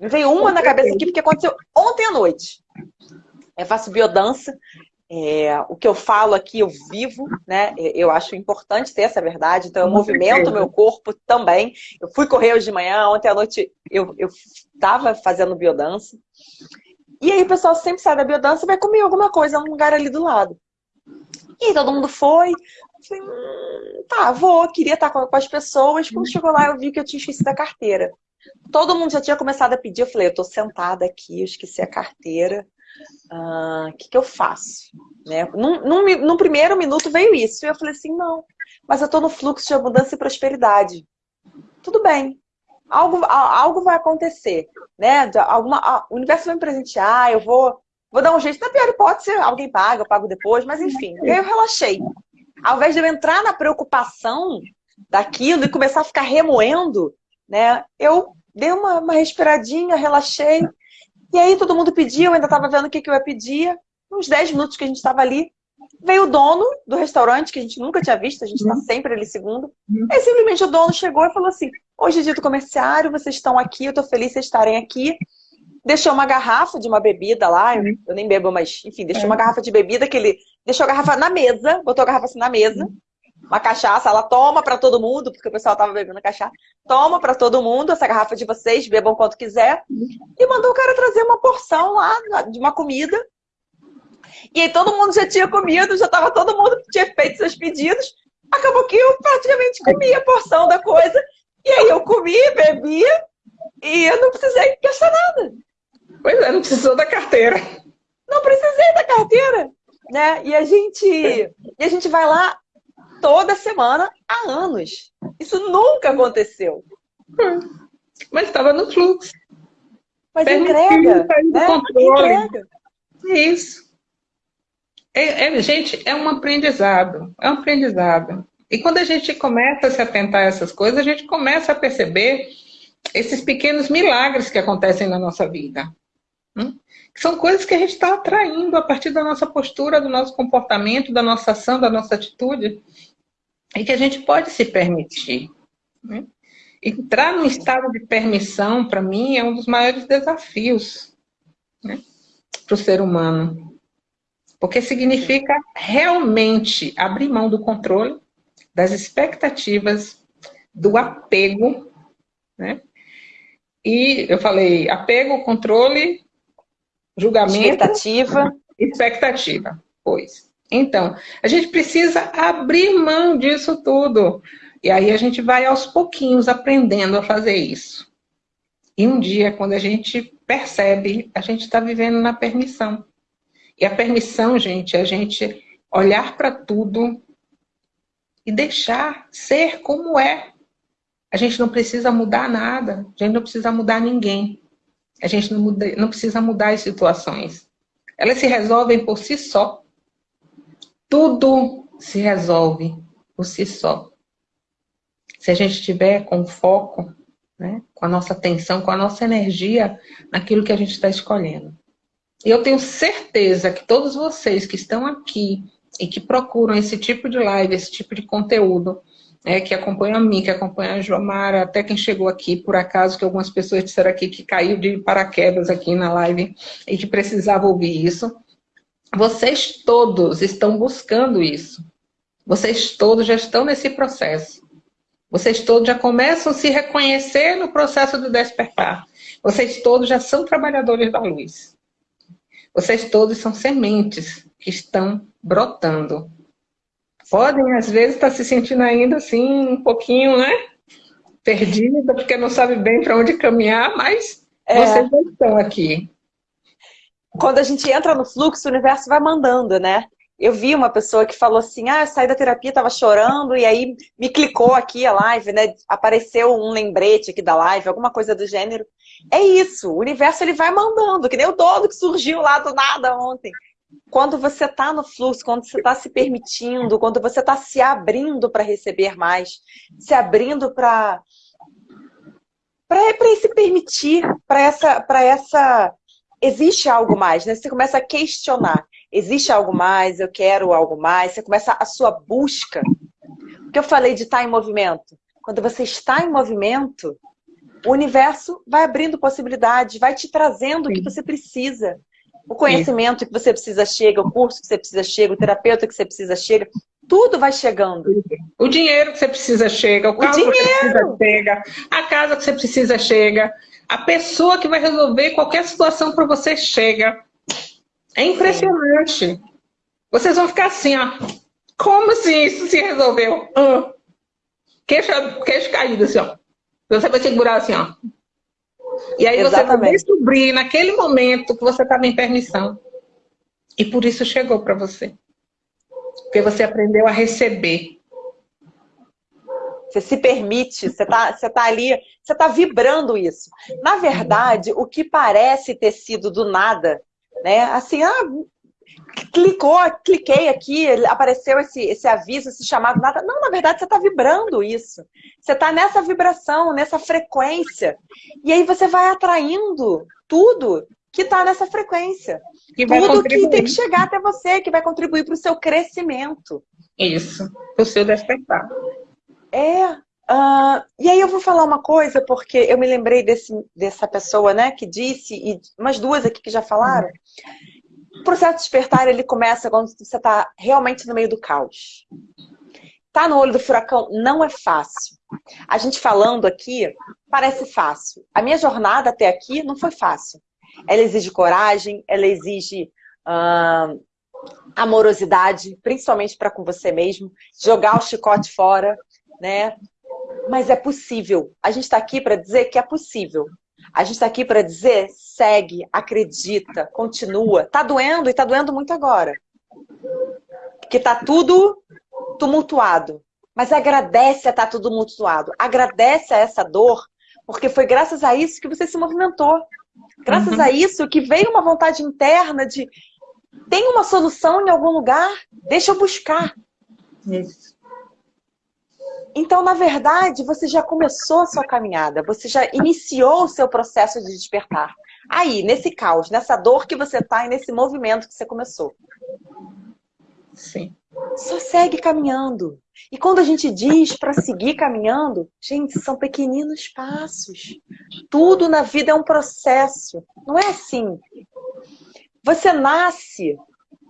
Me veio uma na cabeça aqui porque aconteceu ontem à noite. Eu faço biodança é, o que eu falo aqui, eu vivo, né? Eu acho importante ter essa verdade, então eu movimento o meu corpo também. Eu fui correr hoje de manhã, ontem à noite eu estava fazendo biodança. E aí o pessoal sempre sai da biodança e vai comer alguma coisa num lugar ali do lado. E todo mundo foi. Falei, hum, tá, vou, queria estar com as pessoas. Quando chegou lá, eu vi que eu tinha esquecido a carteira. Todo mundo já tinha começado a pedir. Eu falei, eu tô sentada aqui, eu esqueci a carteira o ah, que, que eu faço? Né? Num, num, primeiro minuto veio isso, e eu falei assim, não, mas eu estou no fluxo de abundância e prosperidade. Tudo bem, algo, algo vai acontecer, né? Alguma, o universo vai me presentear, eu vou, vou dar um jeito. Na pior hipótese, alguém paga, eu pago depois, mas enfim, eu relaxei. Ao invés de eu entrar na preocupação daquilo e começar a ficar remoendo, né? Eu dei uma, uma respiradinha, relaxei, e aí todo mundo pedia, eu ainda estava vendo o que, que eu ia pedir. Uns 10 minutos que a gente estava ali, veio o dono do restaurante, que a gente nunca tinha visto, a gente está uhum. sempre ali segundo. Uhum. Aí simplesmente o dono chegou e falou assim, hoje é dia do comerciário, vocês estão aqui, eu estou feliz de vocês estarem aqui. Deixou uma garrafa de uma bebida lá, eu, uhum. eu nem bebo, mas enfim, deixou é. uma garrafa de bebida que ele deixou a garrafa na mesa, botou a garrafa assim na mesa. Uma cachaça, ela toma para todo mundo, porque o pessoal tava bebendo cachaça, toma para todo mundo essa garrafa de vocês, bebam quanto quiser, e mandou o cara trazer uma porção lá de uma comida. E aí todo mundo já tinha comido, já tava todo mundo tinha feito seus pedidos. Acabou que eu praticamente comi a porção da coisa, e aí eu comi, bebi, e eu não precisei gastar nada. Pois é, não precisou da carteira. Não precisei da carteira, né? E a gente, e a gente vai lá toda semana há anos. Isso nunca aconteceu. Mas estava no fluxo. Mas entrega, né? entrega. É isso. É, é, gente, é um aprendizado. É um aprendizado. E quando a gente começa a se atentar a essas coisas, a gente começa a perceber esses pequenos milagres que acontecem na nossa vida. Hum? São coisas que a gente está atraindo a partir da nossa postura, do nosso comportamento, da nossa ação, da nossa atitude e que a gente pode se permitir. Né? Entrar num estado de permissão, para mim, é um dos maiores desafios né? para o ser humano. Porque significa realmente abrir mão do controle, das expectativas, do apego. Né? E eu falei apego, controle, julgamento. Expectativa. Expectativa, pois. Então, a gente precisa abrir mão disso tudo. E aí a gente vai aos pouquinhos aprendendo a fazer isso. E um dia, quando a gente percebe, a gente está vivendo na permissão. E a permissão, gente, é a gente olhar para tudo e deixar ser como é. A gente não precisa mudar nada, a gente não precisa mudar ninguém. A gente não, muda, não precisa mudar as situações. Elas se resolvem por si só. Tudo se resolve por si só. Se a gente estiver com foco, né, com a nossa atenção, com a nossa energia naquilo que a gente está escolhendo. E eu tenho certeza que todos vocês que estão aqui e que procuram esse tipo de live, esse tipo de conteúdo, né, que acompanham a mim, que acompanham a Jomara, até quem chegou aqui, por acaso, que algumas pessoas disseram aqui que caiu de paraquedas aqui na live e que precisava ouvir isso. Vocês todos estão buscando isso. Vocês todos já estão nesse processo. Vocês todos já começam a se reconhecer no processo do despertar. Vocês todos já são trabalhadores da luz. Vocês todos são sementes que estão brotando. Podem, às vezes, estar se sentindo ainda assim, um pouquinho, né? perdida, porque não sabe bem para onde caminhar, mas é. vocês estão aqui. Quando a gente entra no fluxo, o universo vai mandando, né? Eu vi uma pessoa que falou assim, ah, eu saí da terapia, tava chorando, e aí me clicou aqui a live, né? Apareceu um lembrete aqui da live, alguma coisa do gênero. É isso, o universo ele vai mandando, que nem o dono que surgiu lá do nada ontem. Quando você está no fluxo, quando você está se permitindo, quando você está se abrindo para receber mais, se abrindo para para se permitir, para essa, para essa existe algo mais, né? Você começa a questionar. Existe algo mais? Eu quero algo mais. Você começa a sua busca. O que eu falei de estar em movimento? Quando você está em movimento, o universo vai abrindo possibilidades, vai te trazendo Sim. o que você precisa. O conhecimento que você precisa chega, o curso que você precisa chega, o terapeuta que você precisa chega. Tudo vai chegando. O dinheiro que você precisa chega, o carro o que você precisa chega, a casa que você precisa chega. A pessoa que vai resolver qualquer situação para você chega. É impressionante. Vocês vão ficar assim, ó. Como assim isso se resolveu? Ah. Queixo, queixo caído, assim, ó. Você vai segurar assim, ó. E aí Exatamente. você vai descobrir naquele momento que você estava em permissão. E por isso chegou para você. Porque você aprendeu a receber. Você se permite, você está você tá ali, você está vibrando isso. Na verdade, o que parece ter sido do nada, né? Assim, ah, clicou, cliquei aqui, apareceu esse, esse aviso, esse chamado, nada. Não, na verdade, você está vibrando isso. Você está nessa vibração, nessa frequência. E aí você vai atraindo tudo que está nessa frequência. Que tudo que tem que chegar até você, que vai contribuir para o seu crescimento. Isso, para o seu despertar. É. Uh, e aí eu vou falar uma coisa, porque eu me lembrei desse, dessa pessoa, né, que disse, e umas duas aqui que já falaram. O processo de despertar, ele começa quando você está realmente no meio do caos. Tá no olho do furacão não é fácil. A gente falando aqui, parece fácil. A minha jornada até aqui não foi fácil. Ela exige coragem, ela exige uh, amorosidade, principalmente para com você mesmo, jogar o chicote fora, né? Mas é possível. A gente está aqui para dizer que é possível. A gente está aqui para dizer, segue, acredita, continua. Tá doendo e tá doendo muito agora. Que tá tudo tumultuado. Mas agradece a estar tá tudo tumultuado. Agradece a essa dor, porque foi graças a isso que você se movimentou. Graças uhum. a isso que veio uma vontade interna de tem uma solução em algum lugar, deixa eu buscar. Isso. Então, na verdade, você já começou a sua caminhada, você já iniciou o seu processo de despertar. Aí, nesse caos, nessa dor que você está e nesse movimento que você começou. Sim. Só segue caminhando. E quando a gente diz para seguir caminhando, gente, são pequeninos passos. Tudo na vida é um processo. Não é assim. Você nasce,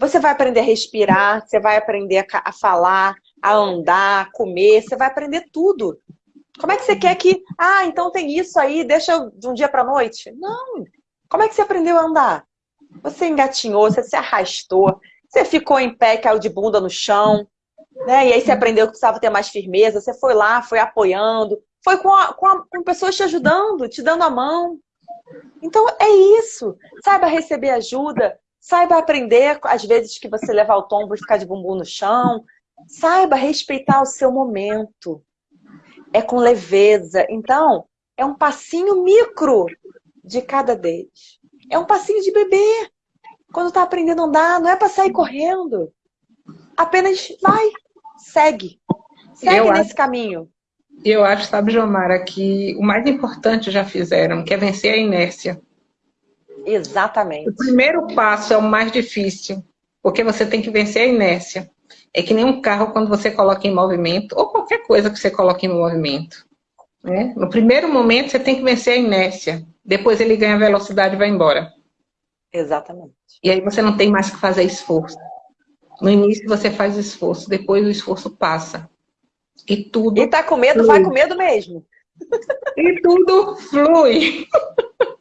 você vai aprender a respirar, você vai aprender a, falar, a andar, a comer, você vai aprender tudo. Como é que você quer que... Ah, então tem isso aí, deixa de um dia para noite? Não. Como é que você aprendeu a andar? Você engatinhou, você se arrastou, você ficou em pé, caiu de bunda no chão, né? E aí você aprendeu que precisava ter mais firmeza, você foi lá, foi apoiando, foi com, a, com, a, com pessoas te ajudando, te dando a mão. Então é isso. Saiba receber ajuda, saiba aprender às vezes que você levar o tombo e ficar de bumbum no chão, Saiba respeitar o seu momento. É com leveza. Então, é um passinho micro de cada deles. É um passinho de bebê. Quando está aprendendo a andar, não é para sair correndo. Apenas vai, segue. Segue eu nesse acho, caminho. Eu acho, sabe, Jomara, que o mais importante já fizeram, que é vencer a inércia. Exatamente. O primeiro passo é o mais difícil, porque você tem que vencer a inércia. É que nem um carro quando você coloca em movimento, ou qualquer coisa que você coloque em movimento. Né? No primeiro momento você tem que vencer a inércia, depois ele ganha velocidade e vai embora. Exatamente. E aí você não tem mais que fazer esforço. No início você faz esforço, depois o esforço passa. E tudo. E tá com medo, flui. vai com medo mesmo. E tudo flui.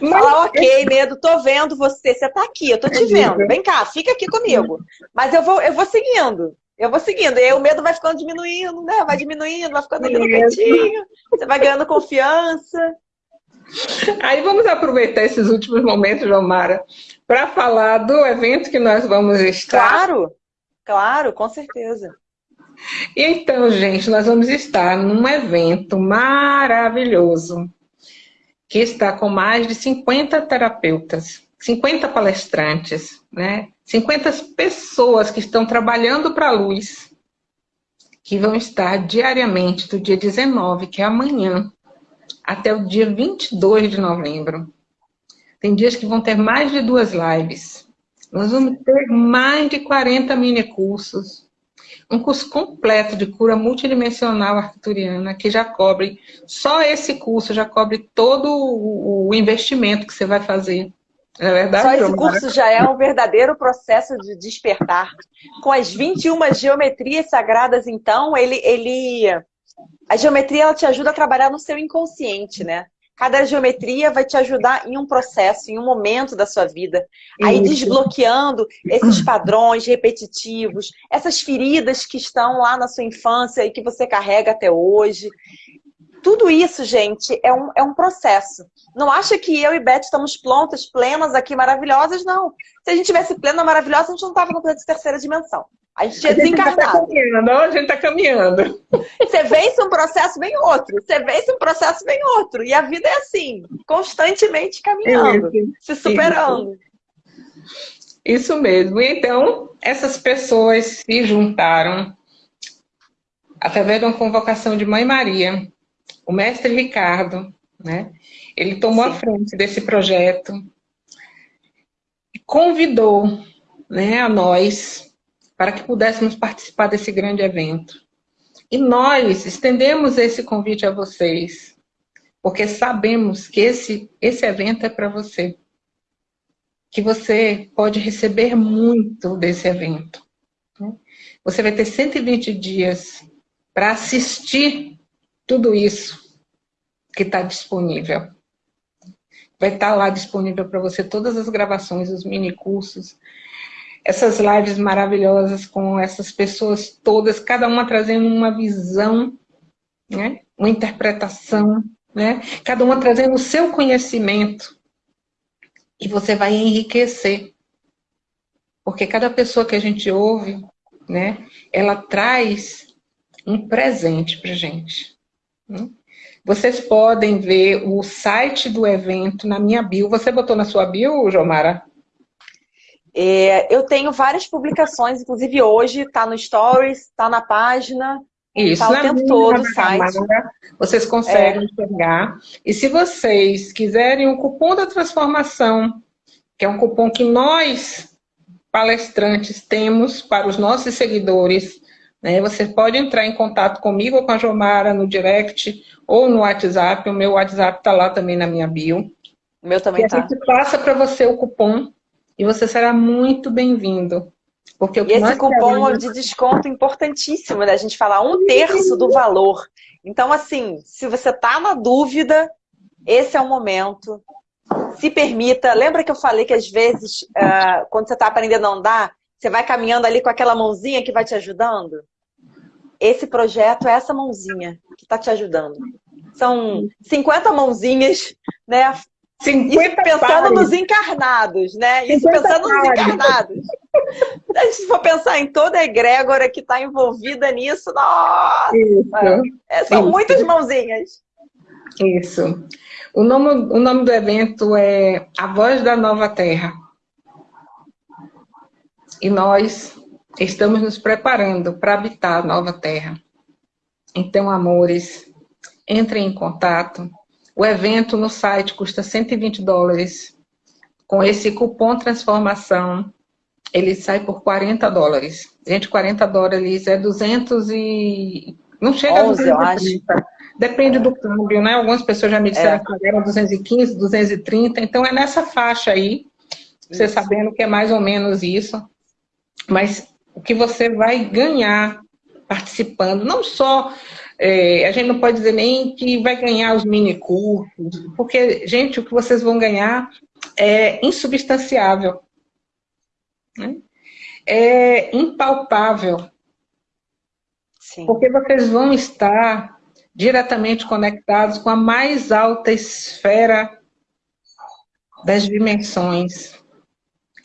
Mas... Fala, ok, medo, tô vendo você, você tá aqui, eu tô te vendo. Vem cá, fica aqui comigo. Mas eu vou, eu vou seguindo. Eu vou seguindo. E aí o medo vai ficando diminuindo, né? Vai diminuindo, vai ficando ali no cantinho. Você vai ganhando confiança. Aí vamos aproveitar esses últimos momentos, Jomara, para falar do evento que nós vamos estar. Claro, claro, com certeza. Então, gente, nós vamos estar num evento maravilhoso, que está com mais de 50 terapeutas, 50 palestrantes, né? 50 pessoas que estão trabalhando para a luz, que vão estar diariamente do dia 19, que é amanhã, até o dia 22 de novembro. Tem dias que vão ter mais de duas lives. Nós vamos ter mais de 40 mini cursos. Um curso completo de cura multidimensional arcturiana, que já cobre, só esse curso já cobre todo o investimento que você vai fazer. É verdade, Só esse curso já é um verdadeiro processo de despertar. Com as 21 geometrias sagradas, então, ele, ele a geometria ela te ajuda a trabalhar no seu inconsciente, né? Cada geometria vai te ajudar em um processo, em um momento da sua vida. Aí Isso. desbloqueando esses padrões repetitivos, essas feridas que estão lá na sua infância e que você carrega até hoje. Tudo isso, gente, é um, é um processo. Não acha que eu e Beth estamos prontas, plenas aqui, maravilhosas, não. Se a gente tivesse plena, maravilhosa, a gente não estava no planeta de terceira dimensão. A gente tinha desencarnado. Tá a gente está caminhando. Você vence um processo, vem outro. Você vence um processo, vem outro. E a vida é assim, constantemente caminhando, isso, se superando. Isso. isso mesmo. Então, essas pessoas se juntaram através de uma convocação de Mãe Maria. O mestre Ricardo, né? Ele tomou Sim. a frente desse projeto e convidou né, a nós para que pudéssemos participar desse grande evento. E nós estendemos esse convite a vocês, porque sabemos que esse, esse evento é para você. Que você pode receber muito desse evento. Né? Você vai ter 120 dias para assistir tudo isso que está disponível. Vai estar tá lá disponível para você todas as gravações, os mini cursos, essas lives maravilhosas com essas pessoas todas, cada uma trazendo uma visão, né? uma interpretação, né? cada uma trazendo o seu conhecimento. E você vai enriquecer. Porque cada pessoa que a gente ouve, né, ela traz um presente para gente. Né? Vocês podem ver o site do evento na minha bio. Você botou na sua bio, Jomara? É, eu tenho várias publicações, inclusive hoje está no Stories, está na página, isso, tá o tempo todo o site. vocês conseguem é. enxergar. E se vocês quiserem o cupom da transformação, que é um cupom que nós, palestrantes, temos para os nossos seguidores, né? Você pode entrar em contato comigo ou com a Jomara no direct ou no WhatsApp. O meu WhatsApp está lá também na minha bio. O meu também está. A gente passa para você o cupom e você será muito bem-vindo. Porque e esse cupom queremos... de desconto importantíssimo, né? A gente falar um terço do valor. Então, assim, se você está na dúvida, esse é o momento. Se permita. Lembra que eu falei que às vezes, uh, quando você está aprendendo a andar, você vai caminhando ali com aquela mãozinha que vai te ajudando? Esse projeto é essa mãozinha que está te ajudando. São 50 mãozinhas, né? 50 Isso pensando pares. nos encarnados, né? Isso pensando pares. nos encarnados. Se a gente for pensar em toda a egrégora que está envolvida nisso, nossa! É, são Isso. muitas mãozinhas. Isso. O nome, o nome do evento é A Voz da Nova Terra. E nós estamos nos preparando para habitar a nova terra. Então, amores, entrem em contato, o evento no site custa 120 dólares. Com esse cupom transformação, ele sai por 40 dólares. Gente, 40 dólares é 200 e... Não chega 11, a 230. Depende do câmbio, né? Algumas pessoas já me disseram é. que pagaram 215, 230. Então, é nessa faixa aí. Você isso. sabendo que é mais ou menos isso. Mas o que você vai ganhar participando, não só é, a gente não pode dizer nem que vai ganhar os mini cursos, porque, gente, o que vocês vão ganhar é insubstanciável. Né? É impalpável. Sim. Porque vocês vão estar diretamente conectados com a mais alta esfera das dimensões,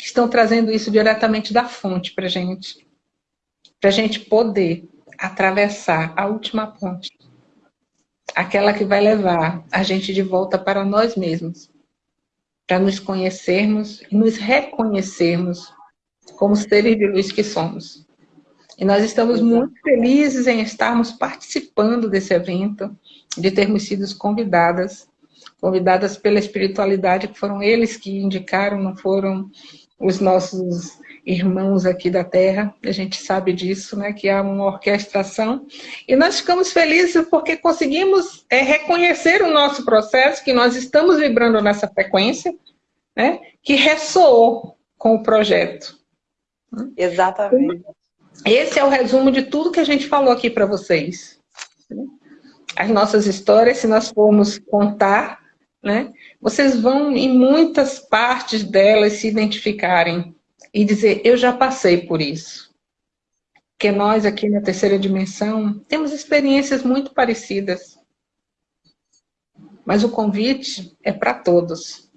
que estão trazendo isso diretamente da fonte para gente, para gente poder atravessar a última ponte, aquela que vai levar a gente de volta para nós mesmos, para nos conhecermos e nos reconhecermos como seres de luz que somos. E nós estamos muito felizes em estarmos participando desse evento, de termos sido convidadas, convidadas pela espiritualidade, que foram eles que indicaram, não foram os nossos irmãos aqui da Terra, a gente sabe disso, né, que há uma orquestração, e nós ficamos felizes porque conseguimos é, reconhecer o nosso processo, que nós estamos vibrando nessa frequência, né, que ressoou com o projeto. Exatamente. Esse é o resumo de tudo que a gente falou aqui para vocês. As nossas histórias, se nós formos contar, né, vocês vão em muitas partes delas se identificarem e dizer, eu já passei por isso. Porque nós aqui na terceira dimensão temos experiências muito parecidas. Mas o convite é para todos.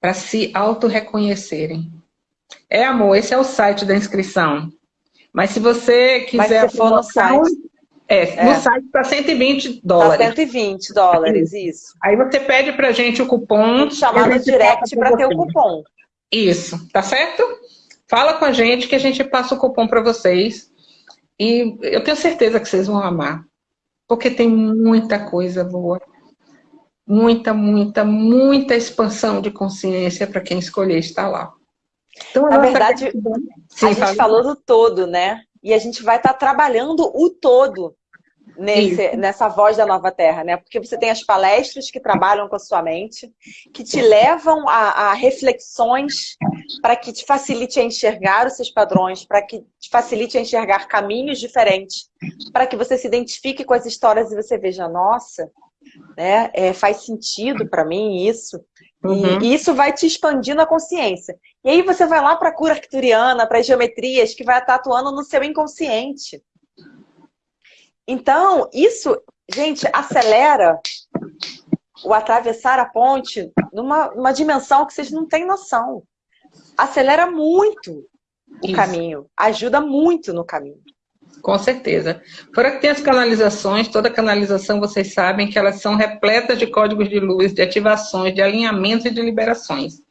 Para se auto-reconhecerem. É, amor, esse é o site da inscrição. Mas se você quiser... Mas se for no site... É, é, no site está 120 dólares. Está 120 dólares, isso. Aí você pede para a gente o cupom. Chamar no direct para ter o cupom. Isso, tá certo? Fala com a gente que a gente passa o cupom para vocês. E eu tenho certeza que vocês vão amar. Porque tem muita coisa boa. Muita, muita, muita expansão de consciência para quem escolher estar lá. Então, Na verdade, Sim, a gente falou do todo, né? E a gente vai estar tá trabalhando o todo nesse, nessa voz da nova terra, né? Porque você tem as palestras que trabalham com a sua mente, que te levam a, a reflexões para que te facilite a enxergar os seus padrões, para que te facilite a enxergar caminhos diferentes, para que você se identifique com as histórias e você veja, nossa, né? É, faz sentido para mim isso. Uhum. E, isso vai te expandindo a consciência. E aí você vai lá para a cura arcturiana, para as geometrias, que vai estar atuando no seu inconsciente. Então, isso, gente, acelera o atravessar a ponte numa, numa dimensão que vocês não têm noção. Acelera muito o isso. caminho, ajuda muito no caminho. Com certeza. Fora que tem as canalizações, toda canalização, vocês sabem que elas são repletas de códigos de luz, de ativações, de alinhamentos e de liberações.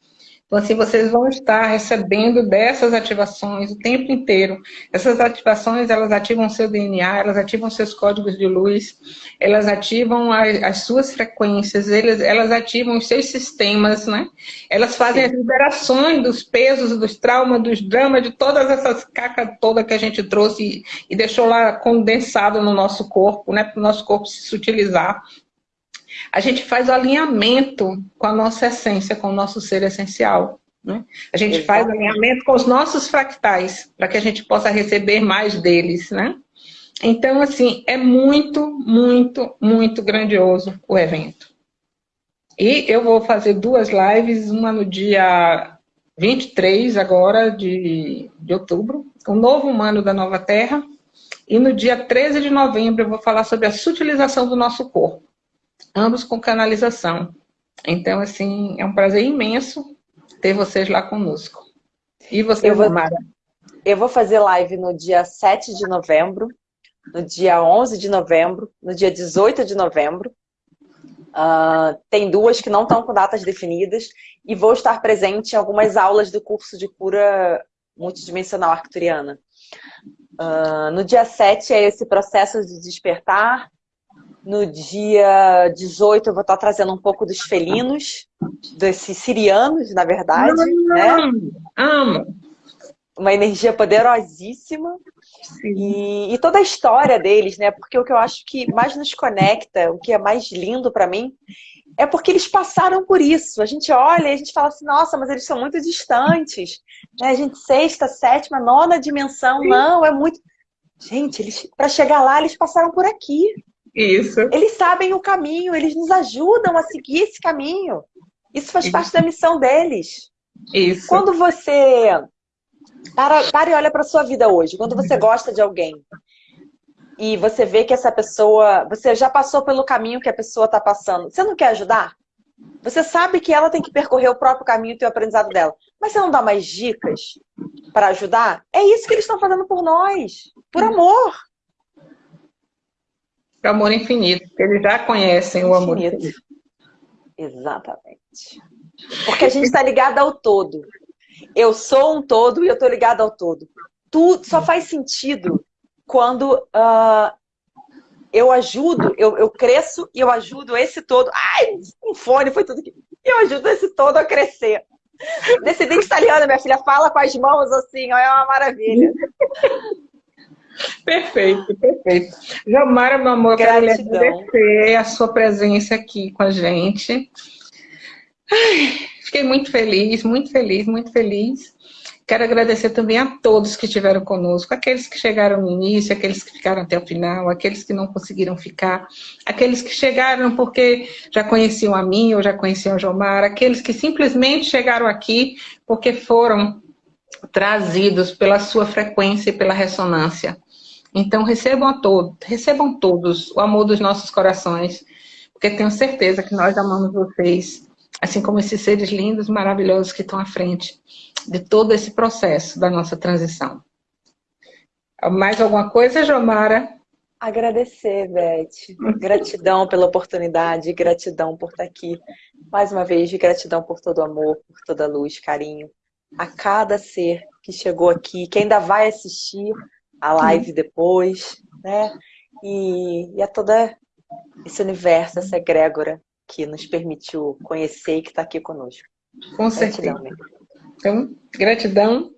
Então, assim, vocês vão estar recebendo dessas ativações o tempo inteiro. Essas ativações, elas ativam seu DNA, elas ativam seus códigos de luz, elas ativam as, as suas frequências, elas, elas ativam os seus sistemas, né? Elas fazem Sim. as liberações dos pesos, dos traumas, dos dramas, de todas essas cacas toda que a gente trouxe e, e deixou lá condensado no nosso corpo, né? Para o nosso corpo se utilizar a gente faz o alinhamento com a nossa essência, com o nosso ser essencial. Né? A gente Exatamente. faz alinhamento com os nossos fractais, para que a gente possa receber mais deles. Né? Então, assim, é muito, muito, muito grandioso o evento. E eu vou fazer duas lives, uma no dia 23 agora de, de outubro, o novo humano da nova terra, e no dia 13 de novembro eu vou falar sobre a sutilização do nosso corpo ambos com canalização. Então, assim, é um prazer imenso ter vocês lá conosco. E você, eu vou, Mara? Eu vou fazer live no dia 7 de novembro, no dia 11 de novembro, no dia 18 de novembro. Uh, tem duas que não estão com datas definidas e vou estar presente em algumas aulas do curso de cura multidimensional arcturiana. Uh, no dia 7 é esse processo de despertar, no dia 18 eu vou estar trazendo um pouco dos felinos, desses sirianos, na verdade. Amo, né? amo. Uma energia poderosíssima. E, e, toda a história deles, né? Porque o que eu acho que mais nos conecta, o que é mais lindo para mim, é porque eles passaram por isso. A gente olha e a gente fala assim, nossa, mas eles são muito distantes. Né? A gente, sexta, sétima, nona dimensão, Sim. não, é muito... Gente, eles para chegar lá, eles passaram por aqui. Isso. Eles sabem o caminho, eles nos ajudam a seguir esse caminho. Isso faz Isso. parte da missão deles. Isso. Quando você para, para e olha para sua vida hoje, quando você gosta de alguém, e você vê que essa pessoa, você já passou pelo caminho que a pessoa está passando, você não quer ajudar? Você sabe que ela tem que percorrer o próprio caminho e ter o aprendizado dela. Mas você não dá mais dicas para ajudar? É isso que eles estão fazendo por nós. Por amor. Por amor infinito. Eles já conhecem o amor infinito. Exatamente. Porque a gente está ligado ao todo. Eu sou um todo e eu estou ligado ao todo. Tudo só faz sentido quando uh, eu ajudo, eu, eu cresço e eu ajudo esse todo. Ai, um fone foi tudo que. Eu ajudo esse todo a crescer. Descendente italiano, minha filha, fala com as mãos assim, ó, é uma maravilha. Perfeito, perfeito. Jamara, meu amor, Gratidão. quero agradecer a sua presença aqui com a gente. Ai, fiquei muito feliz, muito feliz, muito feliz. Quero agradecer também a todos que estiveram conosco, aqueles que chegaram no início, aqueles que ficaram até o final, aqueles que não conseguiram ficar, aqueles que chegaram porque já conheciam a mim ou já conheciam a Jomar, aqueles que simplesmente chegaram aqui porque foram trazidos pela sua frequência e pela ressonância. Então recebam a todos, recebam todos o amor dos nossos corações, porque tenho certeza que nós amamos vocês, assim como esses seres lindos, maravilhosos que estão à frente de todo esse processo da nossa transição. Mais alguma coisa, Jomara? Agradecer, Beth. Gratidão pela oportunidade, gratidão por estar aqui. Mais uma vez, gratidão por todo o amor, por toda a luz, carinho. A cada ser que chegou aqui, que ainda vai assistir a live depois, né? E, e a toda esse universo, essa egrégora que nos permitiu conhecer e que está aqui conosco. Com certeza. Gratidão, então, gratidão